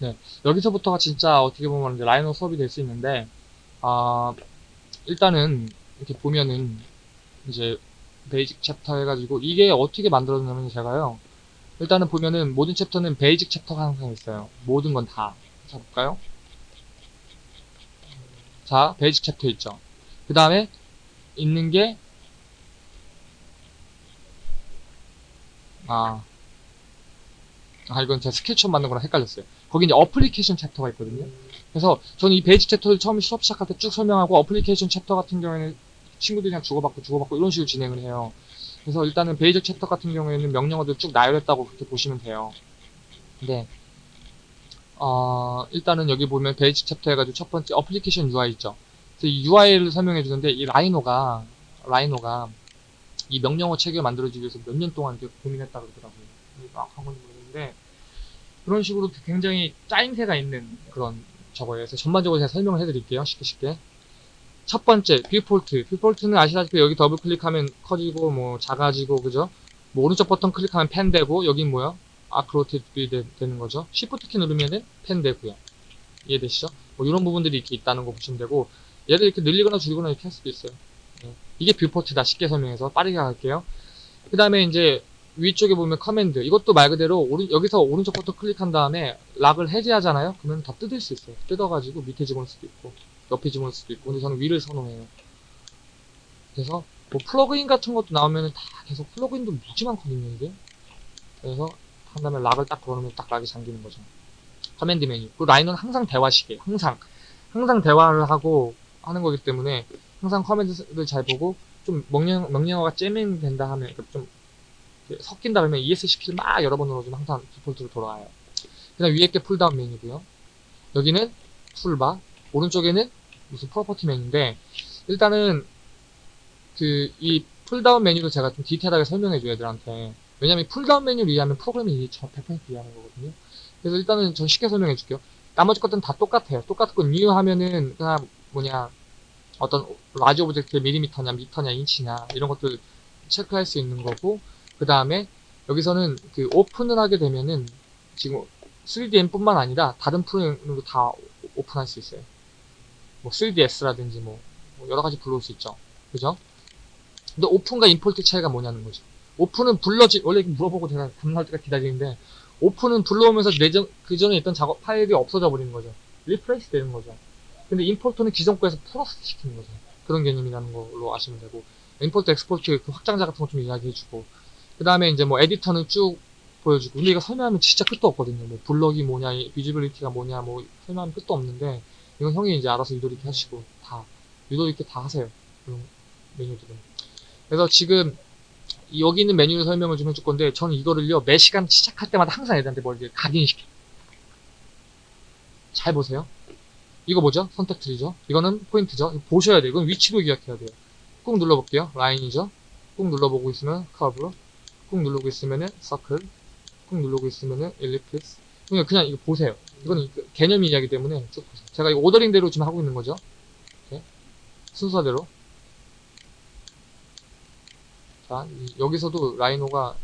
네, 여기서부터가 진짜 어떻게 보면 이제 라이노 수업이 될 수 있는데, 아, 일단은 이렇게 보면은 이제 basic chapter 해가지고 이게 어떻게 만들어졌냐면 제가요. 일단은 보면은 모든 chapter는 basic chapter가 항상 있어요. 모든 건 다. 자, 볼까요? 자, basic chapter 있죠. 그 다음에 있는 게 아, 아 이건 제가 스케치업 만든 거랑 헷갈렸어요. 거기 이제 application chapter가 있거든요. 그래서 저는 이 basic chapter를 처음 수업 시작할 때 쭉 설명하고 application chapter 같은 경우에는 친구들이랑 주고받고 주고받고 이런 식으로 진행을 해요. 그래서 일단은 basic chapter 같은 경우에는 명령어들 쭉 나열했다고 그렇게 보시면 돼요. 근데 어, 일단은 여기 보면 basic chapter 해가지고 첫 번째 application UI 있죠. 그래서 이 UI를 설명해 주는데 이 라이노가 라이노가 이 명령어 체계를 만들어주기 위해서 몇 년 동안 이렇게 고민했다 그러더라고요. 정확한 건지 모르겠는데 그런 식으로 굉장히 짜임새가 있는 그런 저거예요. 그래서 전반적으로 제가 설명을 해드릴게요. 쉽게 쉽게. 첫 번째, viewport. Viewport는 아시다시피 여기 더블 클릭하면 커지고, 뭐, 작아지고, 그죠? 뭐, 오른쪽 버튼 클릭하면 pan 되고, 여긴 뭐야? arc rotate 되는 거죠. Shift 키 누르면은 pan 되고요. 이해되시죠? 뭐, 이런 부분들이 이렇게 있다는 거 보시면 되고, 얘를 이렇게 늘리거나 줄이거나 이렇게 할 수도 있어요. 예. 이게 viewport다. 쉽게 설명해서 빠르게 갈게요. 그 다음에 이제, 위쪽에 보면 command. 이것도 말 그대로, 오른, 여기서 오른쪽 버튼 클릭한 다음에, lock을 해제하잖아요? 그러면 다 뜯을 수 있어요. 뜯어가지고 밑에 집어넣을 수도 있고. 옆에 집어넣을 수도 있고 근데 저는 위를 선호해요 그래서 뭐 plugin 같은 것도 나오면 다 계속 plugin도 무지 많거든요 이게 그래서 한 다음에 lock을 딱 걸어놓으면 딱 lock이 잠기는 거죠 command 메뉴 그 라인은 항상 대화식이에요 항상 항상 대화를 하고 하는 거기 때문에 항상 command를 잘 보고 좀 명령, 명령어가 jamming 된다 하면 좀 섞인다 그러면 ESC 키를 막 여러 번 눌러주면 항상 디폴트로 돌아와요. 그 다음 위에 게 pull-down 메뉴고요. 여기는 toolbar 오른쪽에는 무슨 property 메뉴인데 일단은 그 이 pull-down 메뉴를 제가 좀 디테일하게 설명해줘요 애들한테. 왜냐면 pull-down 메뉴를 이해하면 프로그램이 100% 이해하는 거거든요. 그래서 일단은 전 쉽게 설명해 줄게요. 나머지 것들은 다 똑같아요. 똑같고 new 하면은 그냥 뭐냐 어떤 large object의 밀리미터냐 미터냐 인치냐 이런 것들 체크할 수 있는 거고 그 다음에 여기서는 그 오픈을 하게 되면은 지금 3DM 뿐만 아니라 다른 프로그램으로 다 오픈할 수 있어요 뭐 3DS라든지 뭐, 뭐 여러 가지 불러올 수 있죠. 그죠? 근데 오픈과 import 차이가 뭐냐는 거죠. 오픈은 불러지, 원래 물어보고 제가 감사할 때까지 기다리는데, 오픈은 불러오면서 내전, 그 전에 있던 작업 파일이 없어져 버리는 거죠. refresh 되는 거죠. 근데 import는 기존 거에서 플러스 시키는 거죠. 그런 개념이라는 걸로 아시면 되고, import, export 그 확장자 같은 거 좀 이야기해주고, 그 다음에 이제 뭐 에디터는 쭉 보여주고, 근데 이거 설명하면 진짜 끝도 없거든요. 뭐 블럭이 뭐냐, visibility가 뭐냐, 뭐 설명하면 끝도 없는데, 이건 형이 이제 알아서 유도 있게 하시고 다 유도 있게 다 하세요. 그런 메뉴들은. 그래서 지금 여기 있는 메뉴를 설명을 좀 해줄 건데 저는 이거를요 매 시간 시작할 때마다 항상 애들한테 뭘 이제 각인시켜. 잘 보세요. 이거 뭐죠? 선택 tool이죠? 이거는 포인트죠? 보셔야 돼요. 이건 위치도 기억해야 돼요. 꾹 눌러볼게요. 라인이죠? 꾹 눌러보고 있으면 커브, 꾹 누르고 있으면은 서클, 꾹 누르고 있으면은 ellipse. 그냥, 그냥 이거 보세요. 이거는 개념 이야기 때문에 쭉 보세요. 제가 이거 오더링대로 지금 하고 있는 거죠. 이렇게. 순서대로. 자, 여기서도 라이노가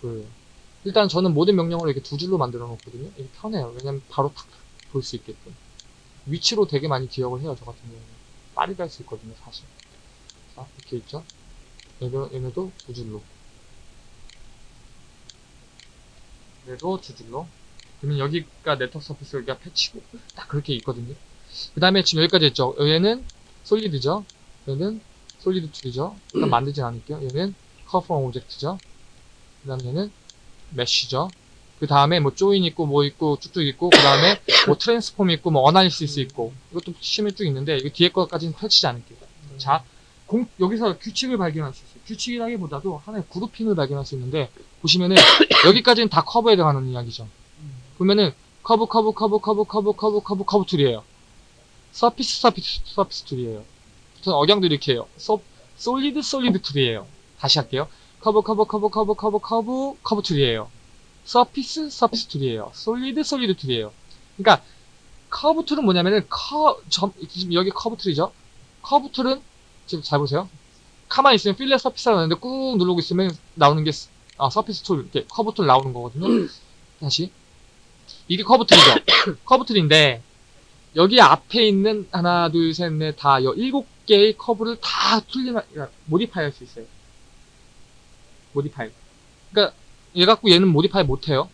그 일단 저는 모든 명령어를 이렇게 두 줄로 만들어 놓거든요. 이게 편해요. 왜냐면 바로 탁 볼 수 있게끔. 위치로 되게 많이 기억을 해요. 저 같은 경우는. 빠르게 할 수 있거든요. 사실. 자, 이렇게 있죠. 얘도, 얘네도 두 줄로. 얘도 두 줄로. 그러면 여기가 network surface 여기가 patch고 딱 그렇게 있거든요. 그 다음에 지금 여기까지 했죠. 얘는 solid죠. 얘는 solid tool이죠. 일단 만들진 않을게요. 얘는 curve from object죠. 그 다음에 얘는 mesh죠. 그 다음에 뭐 join 있고 뭐 있고 쭉쭉 있고 그 다음에 뭐 transform 있고 뭐 analysis 있고 이것도 심에 쭉 있는데 이거 뒤에 것까지는 펼치지 않을게요. 자, 공, 여기서 규칙을 발견할 수 있어요. 규칙이라기보다도 하나의 grouping을 발견할 수 있는데 보시면은 여기까지는 다 커브에 해당하는 이야기죠. 보면은 커브 커브 커브 커브 커브 커브 커브 커브 tool이에요. surface surface surface tool이에요. 저는 억양도 이렇게 해요. 소, solid solid tool이에요. 다시 할게요. 커브 커브 커브 커브 커브 커브 커브 tool이에요. surface surface tool이에요. solid solid tool이에요. 그러니까 커브 tool은 뭐냐면은 커 점, 지금 여기 커브 tool이죠. 커브 tool은 지금 잘 보세요. 가만히 있으면 fillet surface가 나오는데 꾹 누르고 있으면 나오는 게 아, surface tool 이렇게 커브 tool 나오는 거거든요. 다시 이게 커브 tool이죠. 커브 tool인데 여기 앞에 있는 하나, 둘, 셋, 넷, 다 여- 일곱 개의 커브를 다 그러니까 modify 할 수 있어요. modify. 그러니까 얘 갖고 얘는 modify 못 해요.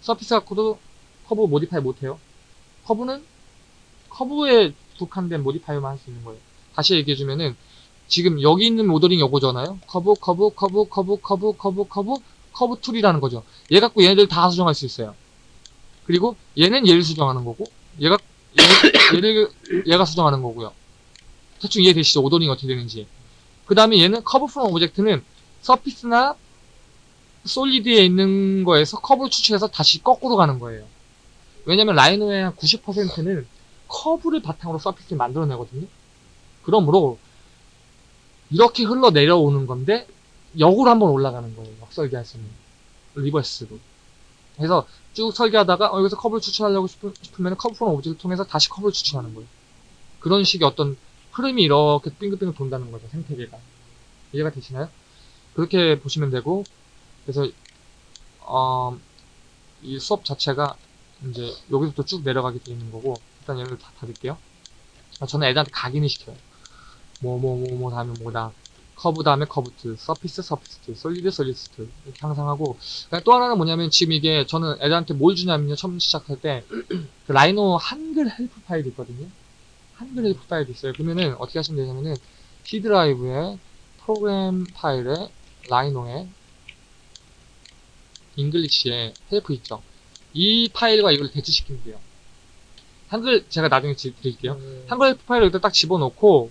surface 갖고도 커브 modify 못 해요. 커브는 커브에 국한된 modify만 할 수 있는 거예요. 다시 얘기해 주면은 지금 여기 있는 모델링 요거잖아요. 커브, 커브, 커브, 커브, 커브, 커브, 커브, 커브 tool이라는 거죠. 얘 갖고 얘네들 다 수정할 수 있어요. 그리고 얘는 얘를 수정하는 거고, 얘가 얘, 얘를 얘가 수정하는 거고요. 대충 이해되시죠? ordering이 어떻게 되는지. 그 다음에 얘는 curve from object는 surface나 solid에 있는 거에서 커브를 추출해서 다시 거꾸로 가는 거예요. 왜냐면 라이노의 한 90%는 커브를 바탕으로 surface를 만들어내거든요. 그러므로 이렇게 흘러 내려오는 건데 역으로 한번 올라가는 거예요. 수 있는 reverse로. 그래서 쭉 설계하다가 어, 여기서 커브를 추출하려고 싶으, 싶으면 curve from object를 통해서 다시 커브를 추출하는 거예요. 그런 식의 어떤 흐름이 이렇게 빙글빙글 돈다는 거죠. 생태계가. 이해가 되시나요? 그렇게 보시면 되고 그래서 어, 이 수업 자체가 이제 여기서부터 쭉 내려가게 되어 있는 거고 일단 얘를 다 닫을게요. 아, 저는 애들한테 각인을 시켜요. 뭐뭐뭐뭐 다음에 뭐다 커브 다음에 커브 tool, surface surface tool, solid solid tool 이렇게 항상 하고 그다음에 또 하나는 뭐냐면 지금 이게 저는 애들한테 뭘 주냐면요 처음 시작할 때 그 라이노 한글 help 파일이 있거든요. 한글 help 파일이 있어요. 그러면은 어떻게 하시면 되냐면은 C 드라이브에 프로그램 파일에 라이노에 English에 help 있죠. 이 파일과 이걸 대치시키면 돼요. 한글 제가 나중에 지- 드릴게요. 음. 한글 help 파일을 여기다 딱 집어넣고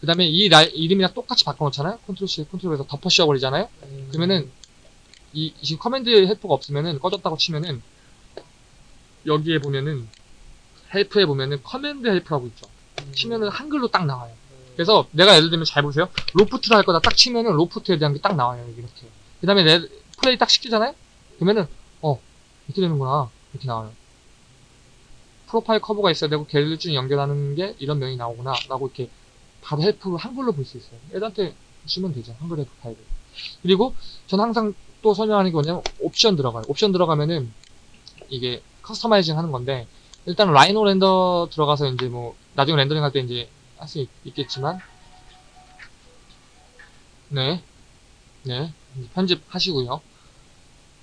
그 다음에 이 라- 이름이랑 똑같이 바꿔놓잖아요. 컨트롤 C, 컨트롤 에서 덮어 씌워버리잖아요. 음. 그러면은 이, 이 지금 command help가 없으면은 꺼졌다고 치면은 여기에 보면은 help에 보면은 command help라고 있죠. 음. 치면은 한글로 딱 나와요. 음. 그래서 내가 예를 들면 잘 보세요. loft를 할 거다 딱 치면은 loft에 대한 게 딱 나와요. 이렇게. 그 다음에 내 플레이 딱 시키잖아요? 그러면은 어 이렇게 되는구나. 이렇게 나와요. profile curve가 있어야 되고 쭉 연결하는 게 이런 면이 나오구나. 라고 이렇게 바로 help 한글로 볼 수 있어요. 애들한테 주면 되죠. 한글 help 파일을. 그리고 전 항상 또 설명하는 게 뭐냐면 옵션 들어가요. 옵션 들어가면은 이게 customizing 하는 건데 일단 Rhino render 들어가서 이제 뭐 나중에 렌더링 할 때 이제 할 수 있겠지만 네. 네. 편집하시고요.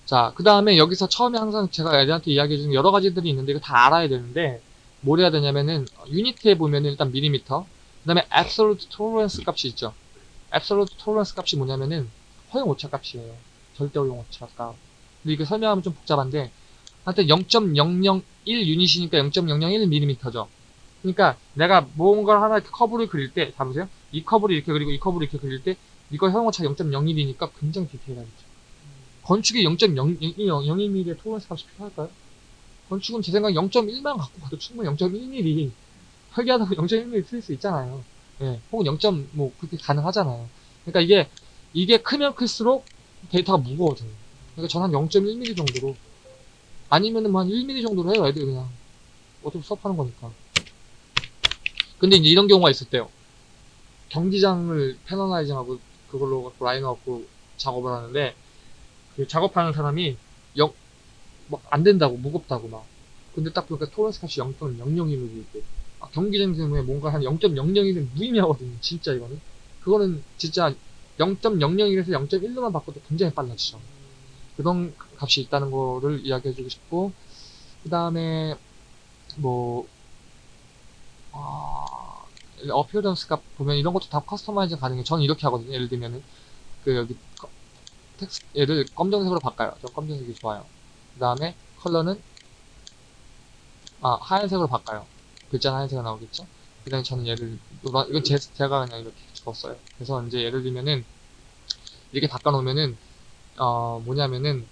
자, 그 다음에 여기서 처음에 항상 제가 애들한테 이야기해 주는 여러 가지들이 있는데 이거 다 알아야 되는데 뭘 해야 되냐면은 unit에 보면은 일단 밀리미터 그 다음에 absolute tolerance 값이 있죠. absolute tolerance 값이 뭐냐면은 허용 오차 값이에요. 절대 허용 오차 값. 근데 이거 설명하면 좀 복잡한데 하여튼 0.001 유닛이니까 0.001mm죠. 그러니까 내가 뭔가 하나 커브를 그릴 때, 다 보세요. 이 커브를 이렇게 그리고 이 커브를 이렇게 그릴 때 이거 허용오차 0.01이니까 굉장히 디테일하겠죠. 건축에 0.001mm의 토론스 값이 필요할까요? 건축은 제 생각에 0.1만 갖고 가도 충분히 0.1mm 설계하다가 0.1mm 틀릴 수 있잖아요. 예, 혹은 0. 뭐 그렇게 가능하잖아요. 그러니까 이게 이게 크면 클수록 데이터가 무거워져요. 그러니까 저는 한 0.1mm 정도로 아니면은 뭐한 1mm 정도로 해요, 애들 그냥 어차피 수업하는 거니까. 근데 이제 이런 경우가 있을 때요. 경기장을 패널라이징하고 그걸로 갖고 라인을 갖고 작업을 하는데 그 작업하는 사람이 영, 막안 된다고 무겁다고 막 근데 딱 보니까 토렌스 값이 0.001로 돼 아, 경기장 때문에 뭔가 한 0.001은 무의미하거든요 진짜 이거는 그거는 진짜 0.001에서 0.1로만 바꿔도 굉장히 빨라지죠 그런 값이 있다는 거를 이야기해주고 싶고 그 다음에 뭐 아, 어피어런스 값 보면 이런 것도 다 커스터마이징 가능해요. 저는 이렇게 하거든요. 예를 들면은 그 여기 커- 텍스 얘를 검정색으로 바꿔요. 저 검정색이 좋아요. 그 다음에 컬러는 아 하얀색으로 바꿔요. 글자 하얀색이 나오겠죠. 그 다음에 저는 얘를 노란 이건 제, 제가 그냥 이렇게 적었어요. 그래서 이제 예를 들면은 이렇게 바꿔놓으면은 어 뭐냐면은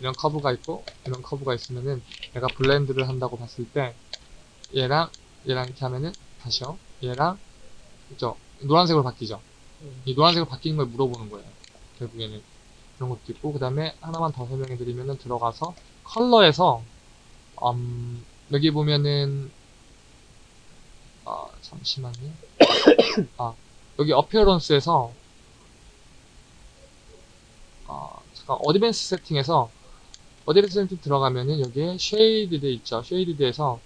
이런 커브가 있고 이런 커브가 있으면은 내가 blend를 한다고 봤을 때 얘랑 얘랑 이렇게 하면은 다시요. 얘랑 그죠 노란색으로 바뀌죠. 음. 이 노란색으로 바뀌는 걸 물어보는 거예요. 결국에는 그런 것도 있고 그 다음에 하나만 더 설명해 드리면은 들어가서 컬러에서 음, 여기 보면은 아 잠시만요. 아 여기 appearance에서 아 잠깐 advanced setting에서 어드레스센트 들어가면은 여기에 shaded 있죠. shaded에서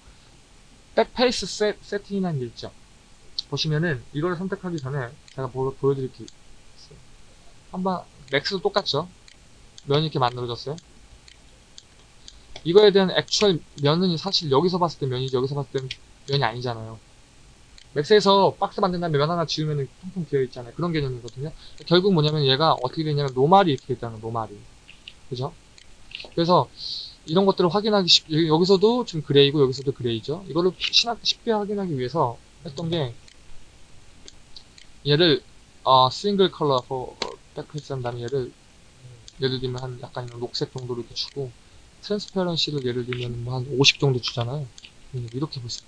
backface 세, setting이라는 게 있죠. 보시면은 이걸 선택하기 전에 제가 보, 보여드릴게요. 한번 Max도 똑같죠. 면이 이렇게 만들어졌어요. 이거에 대한 actual 면은 사실 여기서 봤을 때 면이지 여기서 봤을 때 면이 아니잖아요. Max에서 박스 만든 다음에 면 하나 지우면 텅텅 비어 있잖아요. 그런 개념이거든요. 결국 뭐냐면 얘가 어떻게 되냐면 normal이 이렇게 거예요. normal이. 그죠? 그래서 이런 것들을 확인하기 쉽, 여기- 여기서도 지금 gray고 여기서도 gray죠. 이거를 쉽게 확인하기 위해서 했던 게 얘를 어, single color backface 한 다음에 얘를 예를 들면 한 약간 녹색 정도로 이렇게 주고 transparency를 예를 들면 뭐 한 50 정도 주잖아요. 이렇게 있죠.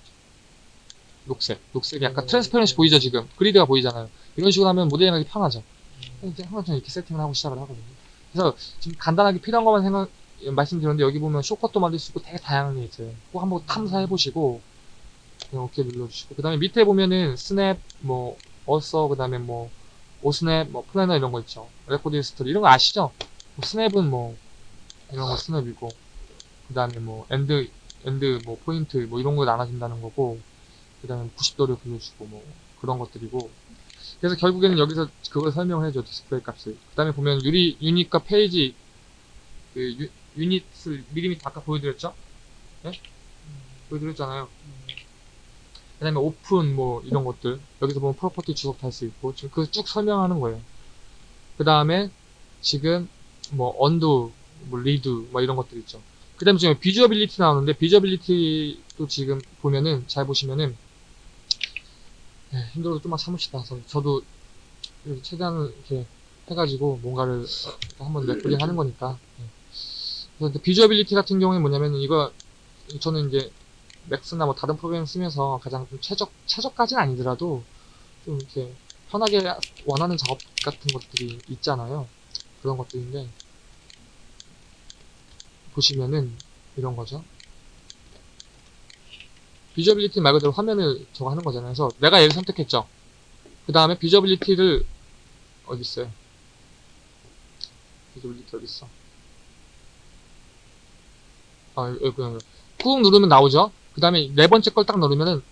녹색. 녹색이 약간 음, transparency 음. 보이죠 지금? 그리드가 보이잖아요. 이런 식으로 하면 모델링하기 편하죠. 이제 항상 저는 이렇게 세팅을 하고 시작을 하거든요. 그래서 지금 간단하게 필요한 것만 생각 말씀드렸는데 여기 보면 쇼컷도 만들 수 있고 되게 다양한 게 있어요. 꼭 한번 탐사해 보시고 그냥 오케이 눌러주시고 그 다음에 밑에 보면은 스냅 뭐 어서 그 다음에 뭐 osnap 뭐 planar 이런 거 있죠. record history 이런 거 아시죠? 뭐 스냅은 뭐 이런 거 스냅이고 그 다음에 뭐 end end 뭐 포인트 뭐 이런 거 나눠진다는 거고 그 다음에 90도를 불러주고 뭐 그런 것들이고. 그래서 결국에는 여기서 그걸 설명을 해줘 디스플레이 값을. 그 다음에 보면 유리 unit과 페이지 그 유, unit을 밀리미리 아까 보여드렸죠? 예? 보여드렸잖아요. 그 다음에 오픈 뭐 이런 것들. 여기서 보면 property 주석 달수 있고 지금 그 쭉 설명하는 거예요. 그 다음에 지금 뭐 undo 뭐 redo 뭐 이런 것들 있죠. 그 다음에 지금 visibility 나오는데 visibility도 지금 보면은 잘 보시면은 예, 힘들어도 좀만 참으시다. 저- 저도 최대한 이렇게 해가지고 뭔가를 한번 레플링 하는 거니까. 예. 그래서 근데 비주어빌리티 같은 경우에 뭐냐면 이거 저는 이제 맥스나 뭐 다른 프로그램 쓰면서 가장 좀 최적 최적까지는 아니더라도 좀 이렇게 편하게 원하는 작업 같은 것들이 있잖아요. 그런 것들인데 보시면은 이런 거죠 visibility 말 그대로 화면을 저거 하는 거잖아요. 그래서 내가 얘를 선택했죠. 그 다음에 visibility를 어디 있어요? visibility 어디 있어? 아 여기 꾹 누르면 나오죠? 그 다음에 네 번째 걸 딱 누르면은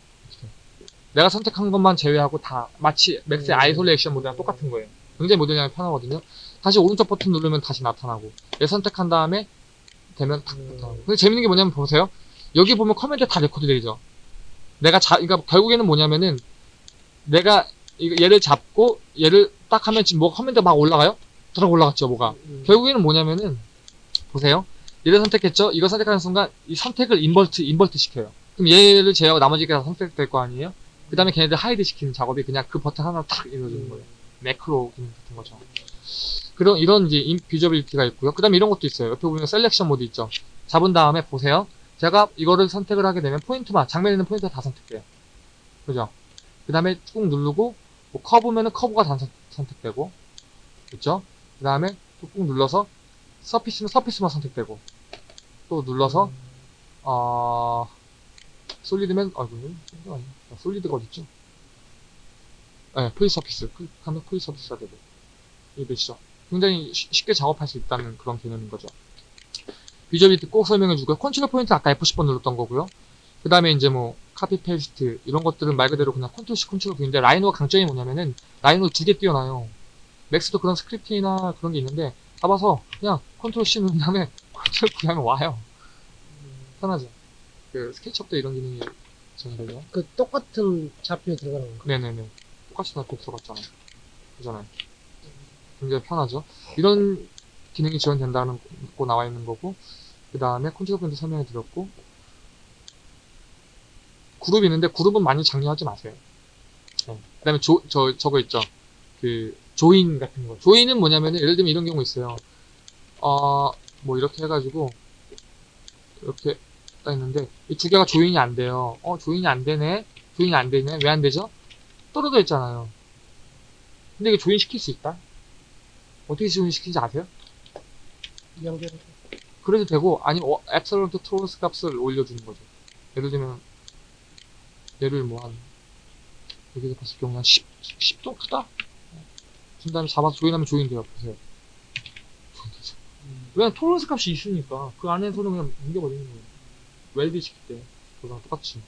내가 선택한 것만 제외하고 다 마치 Max의 음. isolation mode랑 똑같은 거예요. 굉장히 모델링하기 편하거든요. 다시 오른쪽 버튼 누르면 다시 나타나고 얘 선택한 다음에 되면 탁 음. 나타나고. 근데 재밌는 게 뭐냐면 보세요. 여기 보면 command 다 레코드 되죠 내가 자 그러니까 결국에는 뭐냐면은 내가 이거 얘를 잡고 얘를 딱 하면 지금 뭐가 command 막 올라가요? 들어 올라갔죠 뭐가 음. 결국에는 뭐냐면은 보세요. 얘를 선택했죠. 이거 선택하는 순간 이 선택을 invert invert 시켜요. 그럼 얘를 제외하고 나머지가 다 선택될 거 아니에요? 그 다음에 걔네들 hide 시키는 작업이 그냥 그 버튼 하나로 탁 이루어지는 거예요. 매크로 기능 같은 거죠. 그런 이런 이제 인 visibility가 있고요. 그 다음에 이런 것도 있어요. 옆에 보면 selection mode 있죠. 잡은 다음에 보세요. 제가 이거를 선택을 하게 되면 포인트만 장면에 있는 포인트가 다 선택돼요. 그죠? 그 다음에 꾹 누르고 뭐 커브면은 커브가 다 선- 선택되고 그죠? 그 다음에 또꾹 눌러서 surface면 surface만 선택되고 또 눌러서 어 solid면 아이고 아니야. solid가 어딨죠? 네, polysurface 클릭하면 polysurface가 되고 이게 되시죠? 굉장히 쉬- 쉽게 작업할 수 있다는 그런 개념인 거죠. visibility 꼭 설명해 주고요. 컨트롤 포인트 아까 F10번 눌렀던 거고요. 그 다음에 이제 뭐 copy paste 이런 것들은 말 그대로 그냥 컨트롤 C 컨트롤 V인데 Rhino가 강점이 뭐냐면은 Rhino 두 개 띄어놔요. Max도 그런 scripting이나 그런 게 있는데 잡아서 그냥 컨트롤 C 누른 다음에 컨트롤 V 하면 와요. 편하죠. 그 SketchUp도 이런 기능이 전되고요. 그 똑같은 좌표에 들어가는 건가? 네네네. 똑같이 다 들어갔잖아요. 그잖아요. 굉장히 편하죠. 이런 기능이 지원된다는 거 나와 있는 거고, 그 다음에 컨트롤 밴드 설명해 드렸고, 그룹이 있는데 그룹은 많이 장려하지 마세요. 네. 그 다음에 조, 저, 저거 있죠. 그, 조인 같은 거. 조인은 뭐냐면은, 예를 들면 이런 경우 있어요. 어, 뭐 이렇게 해가지고, 이렇게 딱 있는데, 이 두 개가 조인이 안 돼요. 어, 조인이 안 되네? 조인이 안 되네? 왜 안 되죠? 떨어져 있잖아요. 근데 이게 조인시킬 수 있다? 어떻게 조인시키는지 아세요? 연결. 그래도 되고, 아니면 어, 앱설런트 트로스 값을 올려주는 거죠. 예를 들면, 얘를 뭐 한, 여기서 봤을 경우 한 10, 10도 크다? 준 다음에 잡아서 조인하면 조인돼요. 보세요. 음. 왜냐면 tolerance 값이 있으니까 그 안에서는 그냥 옮겨버리는 거예요. weld 시킬 때 그거랑 똑같이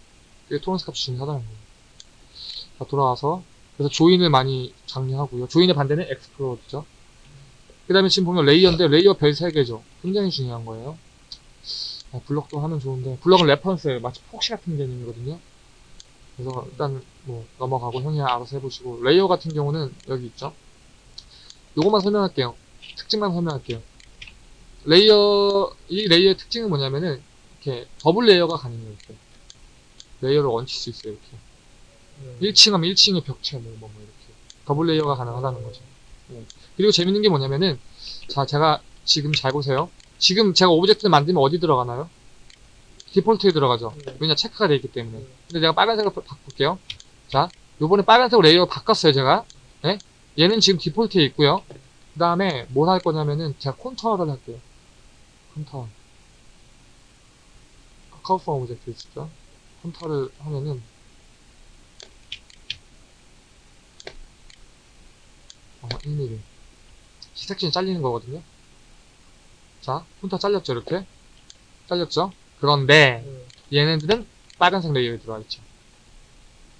그게 tolerance 값이 중요하다는 거예요. 자 돌아와서 그래서 join을 많이 장려하고요. join의 반대는 explode죠. 그 다음에 지금 보면 layer인데 layer 별 3개죠. 굉장히 중요한 거예요. 아, 블럭도 하면 좋은데 블럭은 reference예요. 마치 proxy 같은 개념이거든요. 그래서 일단 뭐 넘어가고 형이 알아서 해보시고 layer 같은 경우는 여기 있죠. 요것만 설명할게요. 특징만 설명할게요. layer 이 layer의 특징은 뭐냐면은 이렇게 double layer가 가능해요. 이렇게 layer를 얹힐 수 있어요. 이렇게 음. 1층 하면 1층의 벽체 뭐, 뭐, 뭐 이렇게 double layer가 가능하다는 거죠. 예. 그리고 재밌는 게 뭐냐면은 자 제가 지금 잘 보세요. 지금 제가 object를 만들면 어디 들어가나요? default에 들어가죠. 네. 왜냐 체크가 되어 있기 때문에. 네. 근데 내가 빨간색으로 바- 바꿀게요. 자, 요번에 빨간색으로 layer 바꿨어요, 제가. 예? 얘는 지금 default에 있고요. 그 다음에 뭘 할 거냐면은 제가 contour를 할게요. Contour. Curve object 있죠? contour를 하면은 어, 1mm. section이 잘리는 거거든요. 자, contour 잘렸죠, 이렇게? 잘렸죠? 그런데 음. 얘네들은 빨간색 layer에 들어와 있죠.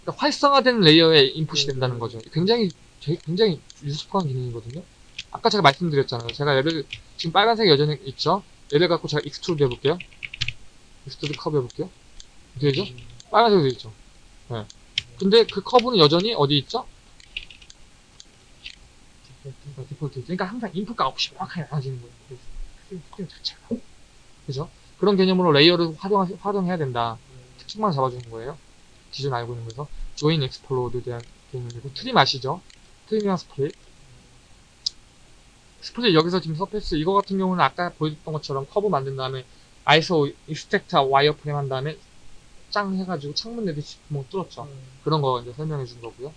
그러니까 활성화된 layer에 input이 된다는 거죠. 굉장히 굉장히 useful한 기능이거든요. 아까 제가 말씀드렸잖아요. 제가 얘를 지금 빨간색 여전히 있죠. 얘를 갖고 제가 extrude 해볼게요. Extrude curve 해볼게요. 어떻게 되죠? 빨간색으로 되어 있죠. 네. 근데 그 curve는 여전히 어디 있죠? 어, 디폴트. 그러니까 항상 인풋과 아웃풋이 명확하게 나눠지는 거예요. 그 특징, 특징 자체가. 그죠? 그런 개념으로 layer를 활용, 활용해야 된다. 특징만 잡아주는 거예요. 기존 알고 있는 거에서. Join explode에 대한 개념이고, trim 아시죠? Trim이랑 split. Split 여기서 지금 surface, 이거 같은 경우는 아까 보여줬던 것처럼 커브 만든 다음에 iso extract wireframe 한 다음에 짱 해가지고 창문 내듯이 구멍 뚫었죠. 음. 그런 거 이제 설명해 준 거고요.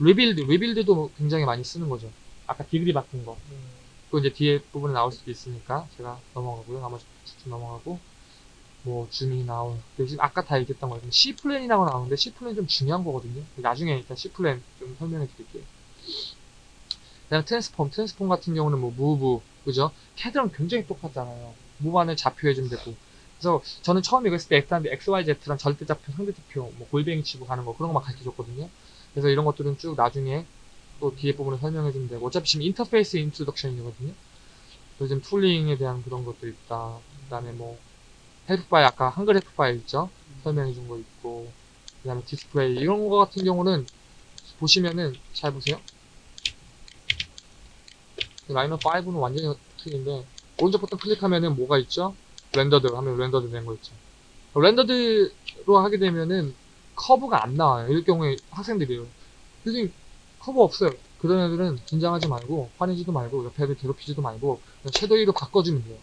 Rebuild, rebuild도 굉장히 많이 쓰는 거죠. 아까 degree 바꾼 거. 음. 그 이제 뒤에 부분에 나올 수도 있으니까 제가 넘어가고요. 나머지 쭉 넘어가고 뭐 줌이 나온 대신 아까 다 얘기했던 거예요. C 플랜이라고 나오는데 C plane 좀 중요한 거거든요. 나중에 일단 C plane 좀 설명해 드릴게요. 그다음 transform, transform 같은 경우는 뭐 move, 그죠? 캐드랑 굉장히 똑같잖아요. Move 안에 좌표 해주면 되고. 그래서 저는 처음 이거 했을 때 애들한테 XYZ랑 절대좌표, 상대좌표, 뭐 골뱅이 치고 가는 거 그런 거만 가르쳐 줬거든요. 그래서 이런 것들은 쭉 나중에 또 뒤에 부분을 설명해 주면 되고 어차피 지금 interface introduction이거든요. 요즘 tooling에 대한 그런 것도 있다. 그 다음에 뭐 help file 아까 한글 help file 있죠? 설명해 준 거 있고 그 다음에 디스플레이 이런 거 같은 경우는 보시면은 잘 보세요. Rhino 5는 완전히 틀린데 오른쪽 버튼 클릭하면은 뭐가 있죠? rendered 하면 rendered 된 거 있죠. Rendered로 하게 되면은 curve가 안 나와요. 이럴 경우에 학생들이요. 선생님 커버 없어요. 그런 애들은 긴장하지 말고 화내지도 말고 옆에 애들 괴롭히지도 말고 그냥 shade로 바꿔주면 돼요.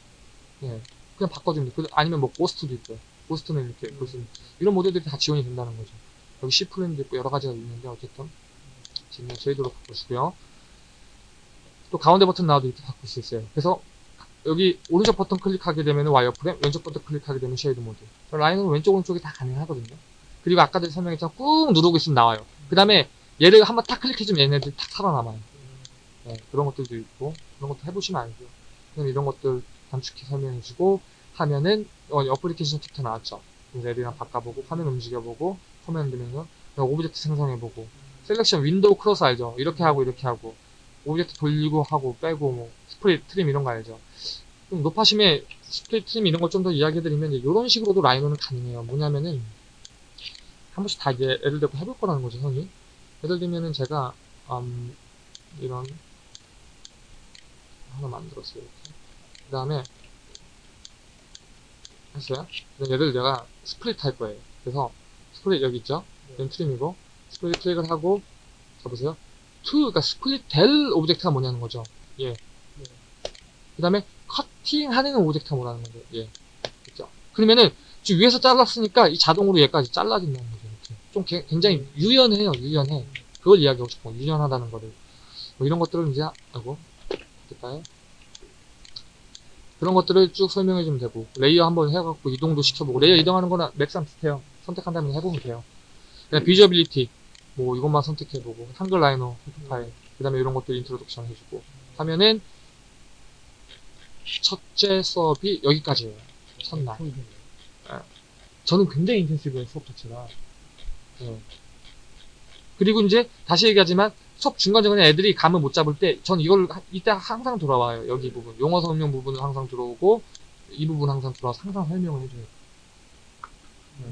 예, 그냥 바꿔주면 돼요. 그- 아니면 뭐 ghost도 있고요. Ghost는 이렇게 볼수 있는 이런 모델들이 다 지원이 된다는 거죠. 여기 C 플랜도 있고 여러 가지가 있는데 어쨌든 지금 shade로 바꿔주고요. 또 가운데 버튼 나와도 이렇게 바꿀 수 있어요. 그래서 여기 오른쪽 버튼 클릭하게 되면 wireframe, 왼쪽 버튼 클릭하게 되면 shade mode. Rhino는 왼쪽 오른쪽이 다 가능하거든요. 그리고 아까 전에 설명했지만 꾹 누르고 있으면 나와요. 그 다음에 얘를 한번 탁 클릭해주면 얘네들이 탁 살아남아요. 네, 그런 것들도 있고 그런 것도 해보시면 알고요. 그냥 이런 것들 단축키 설명해주고 하면은 어, application chapter 나왔죠. 애들이랑 바꿔보고 화면 움직여보고 command 그다음에 object 생성해보고 selection window cross 알죠? 이렇게 하고 이렇게 하고 Object 돌리고 하고 빼고 뭐 split trim 이런 거 알죠? 좀 노파심에 split trim 이런 걸 좀 더 이야기해드리면 이런 식으로도 Rhino는 가능해요. 뭐냐면은 한 번씩 다 애들 데리고 해볼 거라는 거죠, 형이. 예를 들면은 제가 음, 이런 하나 만들었어요. 그 다음에 했어요. 얘를 내가 split 할 거예요. 그래서 split 여기 있죠? 얘는 trim이고 split 클릭을 하고 잡으세요. 투, 그러니까 split 될 object가 뭐냐는 거죠. 예. 그 다음에 커팅 하는 object가 뭐라는 거죠. 예. 그죠? 그러면은 지금 위에서 잘랐으니까 이 자동으로 얘까지 잘라진다는. 이렇게. 좀 개- 굉장히 유연해요. 유연해. 그걸 이야기하고 싶어. 유연하다는 거를. 뭐 이런 것들을 이제, 아이고, 될까요? 그런 것들을 쭉 설명해주면 되고, layer 한번 해갖고 이동도 시켜보고, layer 이동하는 거나 Max랑 비슷해요. 선택한 다음에 해보면 돼요. Visibility, 뭐 이것만 선택해보고, 한글 Rhino, file, 그 다음에 이런 것들 introduction 해주고, 하면은, 첫째 수업이 여기까지예요. 첫날. 음. 저는 굉장히 intensive해요, 수업 자체가. 네. 그리고 이제, 다시 얘기하지만, 수업 중간중간에 애들이 감을 못 잡을 때, 전 이걸, 하- 이때 항상 돌아와요. 여기 부분. 용어 설명 부분은 항상 들어오고, 이 부분 항상 들어와서 항상 설명을 해줘요. 네.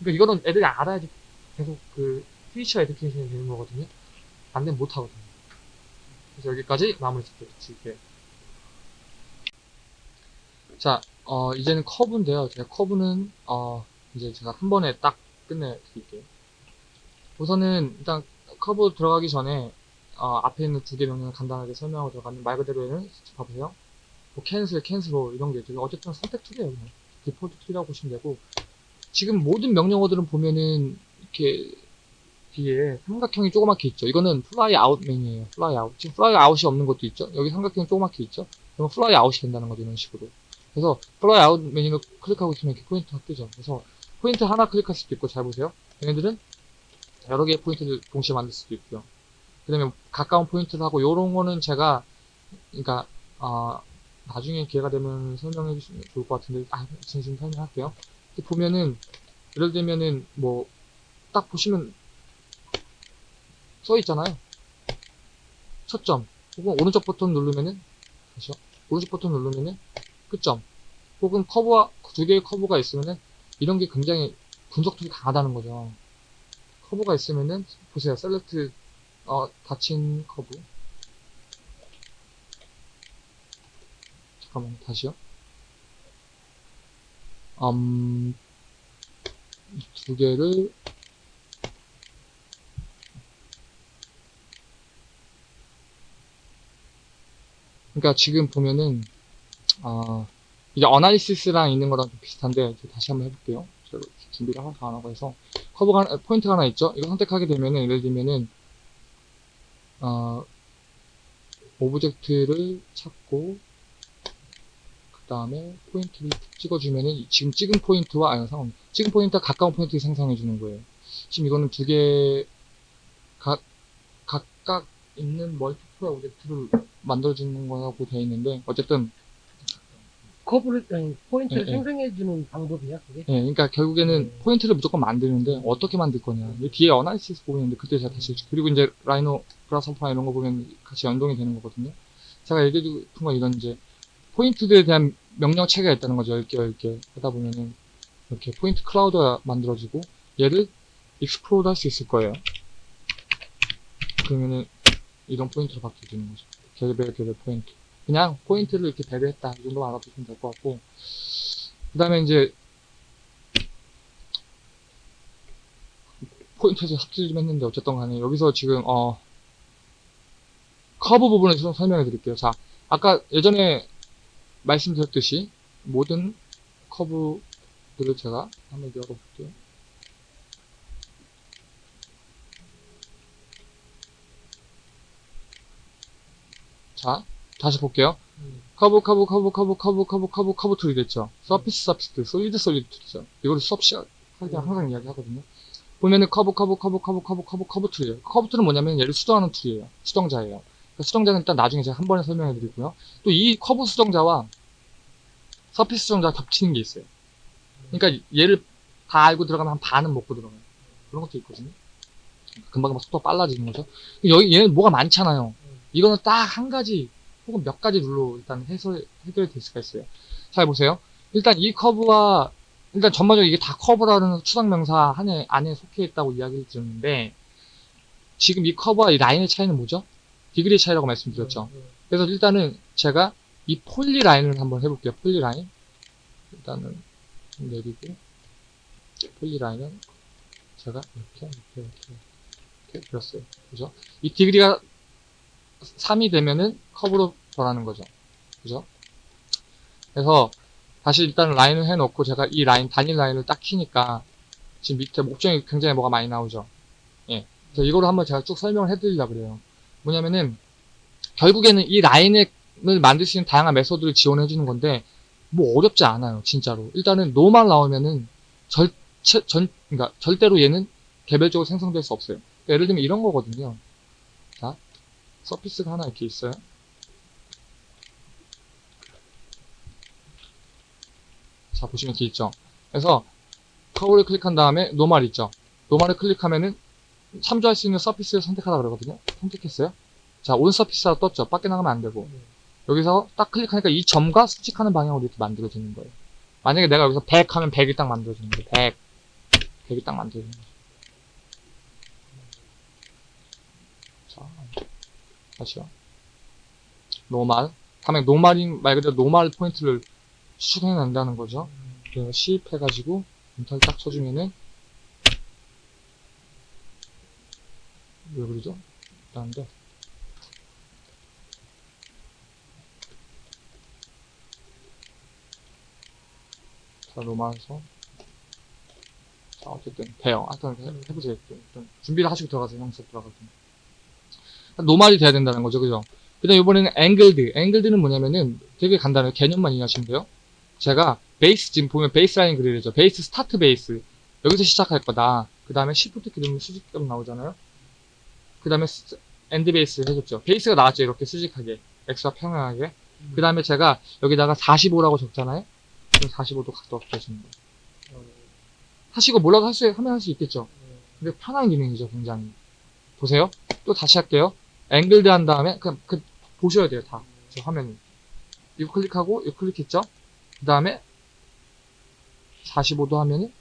그러니까 이거는 애들이 알아야지 계속 그, 퓨처 에듀케이션이 되는 거거든요. 안 되면 못 하거든요. 그래서 여기까지 마무리 짓게. 자, 어, 이제는 curve인데요. 제가 curve는, 어, 이제 제가 한 번에 딱 끝내 드릴게요. 우선은 일단 커브 들어가기 전에 어, 앞에 있는 두 개 명령을 간단하게 설명하고 들어가면 말 그대로에는 봐보세요. 뭐 cancel, cancel로 이런 게 있죠. 어쨌든 선택 tool이에요. 그냥. default tool이라고 보시면 되고 지금 모든 명령어들은 보면은 이렇게 뒤에 삼각형이 조그맣게 있죠. 이거는 fly out 메뉴예요. Fly out. 지금 fly out이 없는 것도 있죠. 여기 삼각형이 조그맣게 있죠. 그러면 fly out이 된다는 거죠. 이런 식으로. 그래서 fly out 메뉴를 클릭하고 있으면 이렇게 포인트가 뜨죠. 그래서 포인트 하나 클릭할 수도 있고 잘 보세요. 얘네들은 여러 개의 포인트를 동시에 만들 수도 있고요. 그 다음에 가까운 포인트를 하고 요런 거는 제가 그러니까 아 나중에 기회가 되면 설명해 주시면 좋을 것 같은데 아 진심 설명할게요. 보면은 예를 들면은 뭐 딱 보시면 써 있잖아요. 초점 혹은 오른쪽 버튼 누르면은 다시요. 오른쪽 버튼 누르면은 끝점 혹은 커브와 두 개의 커브가 있으면은 이런 게 굉장히 분석력이 강하다는 거죠. 커브가 있으면은 보세요. select 어 닫힌 커브 잠깐만 다시요. 음, 이두 개를 그러니까 지금 보면은 아 이게 analysis랑 있는 거랑 좀 비슷한데 이제 다시 한번 해볼게요. 준비를 하나 안 하고 해서 커브가 하나- 포인트가 하나 있죠. 이거 선택하게 되면은 예를 들면은 어 object를 찾고 그 다음에 포인트를 찍어주면은 지금 찍은 포인트와 아니 상관 찍은 포인트와 가까운 포인트를 생성해 주는 거예요. 지금 이거는 두 개 각 각각 있는 multiple object를 만들어주는 거라고 되어 있는데 어쨌든 커브를, 아니, 포인트를 예, 예. 생성해주는 방법이야, 그게? 예, 그러니까 결국에는 음. 포인트를 무조건 만드는데 어떻게 만들 거냐. 이 뒤에 analysis 보이는데 그때 제가 다시 그리고 이제 Rhino Grasshopper 이런 거 보면 같이 연동이 되는 거거든요. 제가 얘기해주고 싶은 건 이런 이제 포인트들에 대한 명령 체계가 있다는 거죠. 10개, 10개 하다 보면은 이렇게 point cloud가 만들어지고 얘를 explode 할 수 있을 거예요. 그러면은 이런 포인트로 바뀌어지는 거죠. 개별 개별 포인트. 그냥 포인트를 이렇게 배열했다. 이 정도 알아두시면 될 것 같고 그 다음에 이제 포인트에서 삽질 좀 했는데 어쨌든 간에 여기서 지금 어 커브 부분을 좀 설명해 드릴게요. 자, 아까 예전에 말씀드렸듯이 모든 커브들을 제가 한번 열어볼게요. 자, 다시 볼게요. 음. 커브, 커브, 커브, 커브, 커브, 커브, 커브, 커브 tool이 됐죠. Surface, surface, solid, solid tool이죠. 때 음. 항상 이야기 하거든요. 보면은 커브, 커브, 커브, 커브, 커브, 커브, 커브 tool이에요. 커브 tool은 뭐냐면 얘를 수정하는 tool이에요. 수정자예요. 그러니까 수정자는 일단 나중에 제가 한 번에 설명해 드리고요. 또 이 커브 수정자와 surface 수정자가 겹치는 게 있어요. 그러니까 얘를 다 알고 들어가면 한 반은 먹고 들어가요. 그런 것도 있거든요. 금방금방 속도가 빨라지는 거죠. 여기 얘는 뭐가 많잖아요. 이거는 딱 한 가지 혹은 몇 가지 룰로 일단 해설, 해결될 수가 있어요. 잘 보세요. 일단 이 커브와, 일단 전반적으로 이게 다 커브라는 추상명사 안에, 안에 속해 있다고 이야기를 드렸는데, 지금 이 커브와 이 라인의 차이는 뭐죠? degree 차이라고 말씀드렸죠. 음, 그래서 일단은 제가 이 polyline을 한번 해볼게요. Polyline. 일단은 좀 내리고, Polyline은 제가 이렇게, 이렇게, 이렇게, 이렇게 그렸어요. 그죠? 이 degree가 3이 되면은 커브로 변하는 거죠. 그죠? 그래서 다시 일단 라인을 해놓고 제가 이 라인, 단일 라인을 딱 키니까 지금 밑에 목적이 굉장히 뭐가 많이 나오죠. 예. 그래서 이거를 한번 제가 쭉 설명을 해드리려고 그래요. 뭐냐면은 결국에는 이 라인을 만들 수 있는 다양한 method를 지원해 주는 건데 뭐 어렵지 않아요. 진짜로. 일단은 노만 나오면은 절체, 전, 그러니까 절대로 얘는 개별적으로 생성될 수 없어요. 그러니까 예를 들면 이런 거거든요. 서피스가 하나 이렇게 있어요. 자, 보시면 이렇게 있죠. 그래서 커브를 클릭한 다음에 노말 있죠. 노말을 클릭하면은 참조할 수 있는 서피스를 선택하라 그러거든요. 선택했어요. 자, 온 서피스가 떴죠. 밖에 나가면 안 되고. 여기서 딱 클릭하니까 이 점과 수직하는 방향으로 이렇게 만들어지는 거예요. 만약에 내가 여기서 100 하면 100이 딱 만들어지는 거예요. 100. 100이 딱 만들어지는 거예요. 자, 다시요. 노말. 다음에 노말인 말 그대로 노말 포인트를 추천해낸다는 거죠. 그래서 시입해가지고 인터를 딱 쳐주면은 왜 그러죠? 일단데 자 로마에서 자 어쨌든 돼요. 하여튼 해- 해보세요. 좀, 좀 준비를 하시고 들어가세요. 형수 들어가세요. 노말이 돼야 된다는 거죠, 그죠? 그 다음 이번에는 앵글드. 앵글드는 뭐냐면은 되게 간단해요. 개념만 이해하시면 돼요. 제가 베이스 지금 보면 베이스 라인 그리죠. 베이스 스타트 베이스 여기서 시작할 거다. 그 다음에 shift 누르면 수직점 나오잖아요. 그 다음에 end base 해줬죠. 베이스가 나왔죠. 이렇게 수직하게 X와 평행하게. 그 다음에 제가 여기다가 45라고 적잖아요. 그럼 45도 각도 없어지는 거예요. 하시고 몰라도 할 수, 하면 할 수 있겠죠. 근데 편한 기능이죠, 굉장히. 보세요. 또 다시 할게요. Angled 한 다음에, 그냥, 그, 보셔야 돼요, 다. 저 화면이. 이거 클릭하고, 이거 클릭했죠? 그 다음에, 45도 하면은,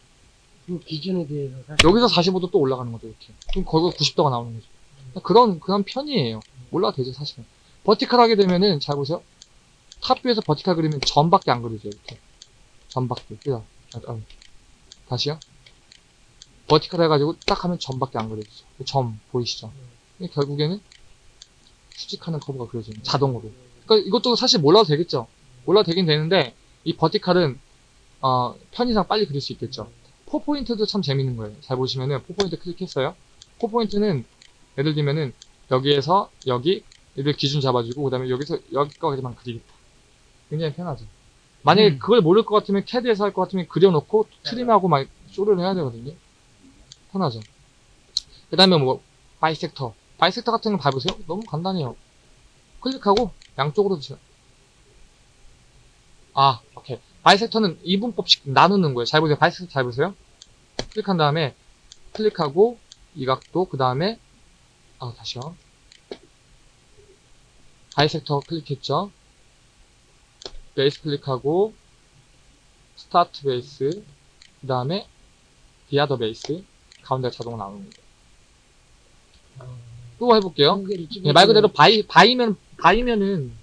그 기준에 대해서 사실 여기서 45도 또 올라가는 거죠, 이렇게. 그럼 거기가 90도가 나오는 거죠. 그런, 그런 편이에요. 몰라도 되죠, 사실은. Vertical 하게 되면은, 잘 보세요. top view에서 vertical 그리면 점밖에 안 그리죠, 이렇게. 점밖에. 그죠? 아, 아, 다시요. Vertical 해가지고 딱 하면 점밖에 안 그려지죠. 그 점, 보이시죠? 이게 결국에는 수직하는 커브가 그려지는 자동으로. 그러니까 이것도 사실 몰라도 되겠죠. 몰라도 되긴 되는데 이 vertical은 어, 편의상 빨리 그릴 수 있겠죠. Four point도 참 재밌는 거예요. 잘 보시면은 four point 클릭했어요. Four point는 예를 들면은 여기에서 여기 얘들 기준 잡아주고 그 다음에 여기서 여기까지만 그리겠다. 굉장히 편하죠. 만약에 음. 그걸 모를 것 같으면 캐드에서 할 것 같으면 그려놓고 trim하고 막 쇼를 해야 되거든요. 편하죠. 그 다음에 뭐 Bisector. Bisector 같은 거 봐보세요. 너무 간단해요. 클릭하고 양쪽으로 주세요. 아, 오케이. Bisector는 이분법씩 나누는 거예요. 잘 보세요. Bisector 잘 보세요. 클릭한 다음에 클릭하고 이 각도 그 다음에 아 다시요. Bisector 클릭했죠. 베이스 클릭하고 start base 그 다음에 the other base 가운데 자동으로 나오는 거예요. 또 해볼게요. 예, 말 그대로 bi, bi면, bi면은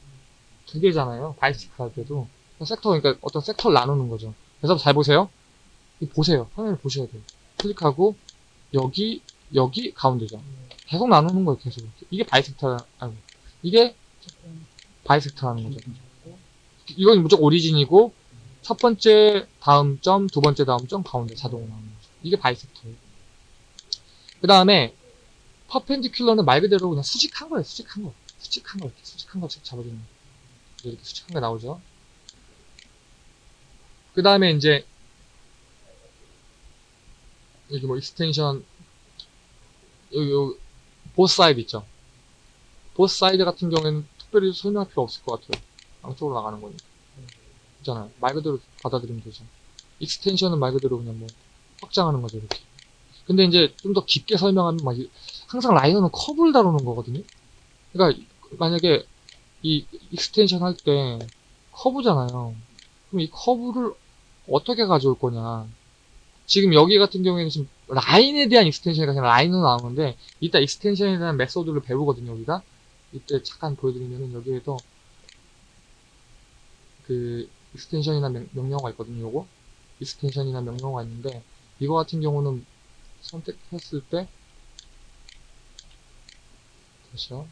두 개잖아요. 바이스크 할 때도. 섹터, 그러니까 어떤 sector를 나누는 거죠. 그래서 잘 보세요. 이 보세요. 화면을 보셔야 돼요. 클릭하고, 여기, 여기, 가운데죠. 계속 나누는 거예요, 계속. 이게 bisector, 아니, 이게 bisector라는 거죠. 이건 무조건 origin이고, 첫 번째 다음 점, 두 번째 다음 점, 가운데 자동으로 나오는 거죠. 이게 bisector예요. 그 다음에, perpendicular는 말 그대로 그냥 수직한 거예요, 수직한 거. 수직한 거, 이렇게 수직한 거 잡아주는 거. 이렇게 수직한 게 나오죠. 그 다음에 이제, 여기 뭐 extension, 여기, both side 있죠. Both side 같은 경우에는 특별히 설명할 필요 없을 것 같아요. 양쪽으로 나가는 거니까. 있잖아요. 말 그대로 받아들이면 되죠. Extension은 말 그대로 그냥 뭐, 확장하는 거죠, 이렇게. 근데 이제 좀 더 깊게 설명하면 막 이- 항상 Rhino는 커브를 다루는 거거든요. 그러니까 만약에 이 extension 할 때 커브잖아요. 그럼 이 커브를 어떻게 가져올 거냐. 지금 여기 같은 경우에는 지금 라인에 대한 extension이 아니라 라인으로 나오는데 이따 extension에 대한 method를 배우거든요, 우리가. 이때 잠깐 보여드리면은 여기에도 그 extension이란 명, 명령어가 있거든요, 요거. Extension이란 명령어가 있는데 이거 같은 경우는 선택했을 때 다시요.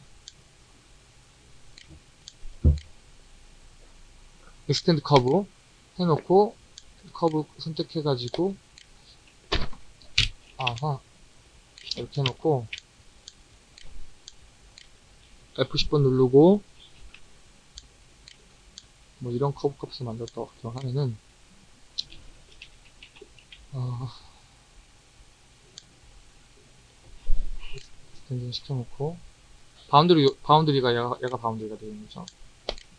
Extend curve 해놓고 커브 선택해가지고 아하 이렇게 해놓고 F10번 누르고 뭐 이런 커브 값을 만들었다고 하면은 어, extension 시켜놓고 boundary boundary가 얘가, 얘가 boundary가 되는 거죠.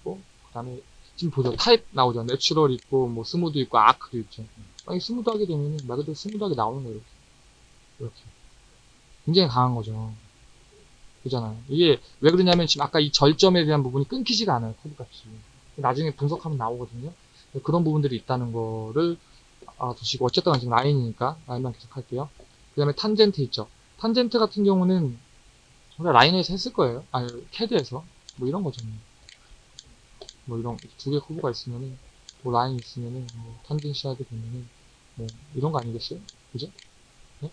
그 다음에 지금 보죠. 타입 나오죠. Natural 있고, 뭐, smooth 있고, arc도 있죠. 아니, smooth 하게 되면, 말 그대로 smooth하게 나오는 거예요, 이렇게. 이렇게. 굉장히 강한 거죠. 그잖아요. 이게 왜 그러냐면 지금 아까 이 절점에 대한 부분이 끊기지가 않아요, 커브 값이. 나중에 분석하면 나오거든요. 그런 부분들이 있다는 거를 알아두시고, 어쨌든 지금 라인이니까, 라인만 계속 할게요. 그 다음에 탄젠트 있죠. 탄젠트 같은 경우는, 우리가 라인에서 했을 거예요. 아니, 캐드에서. 뭐 이런 거죠. 뭐 이런, 두개 커브가 있으면은, 뭐 라인 있으면은, 뭐 tangency 하게 되면은, 뭐, 이런 거 아니겠어요? 그죠? 네?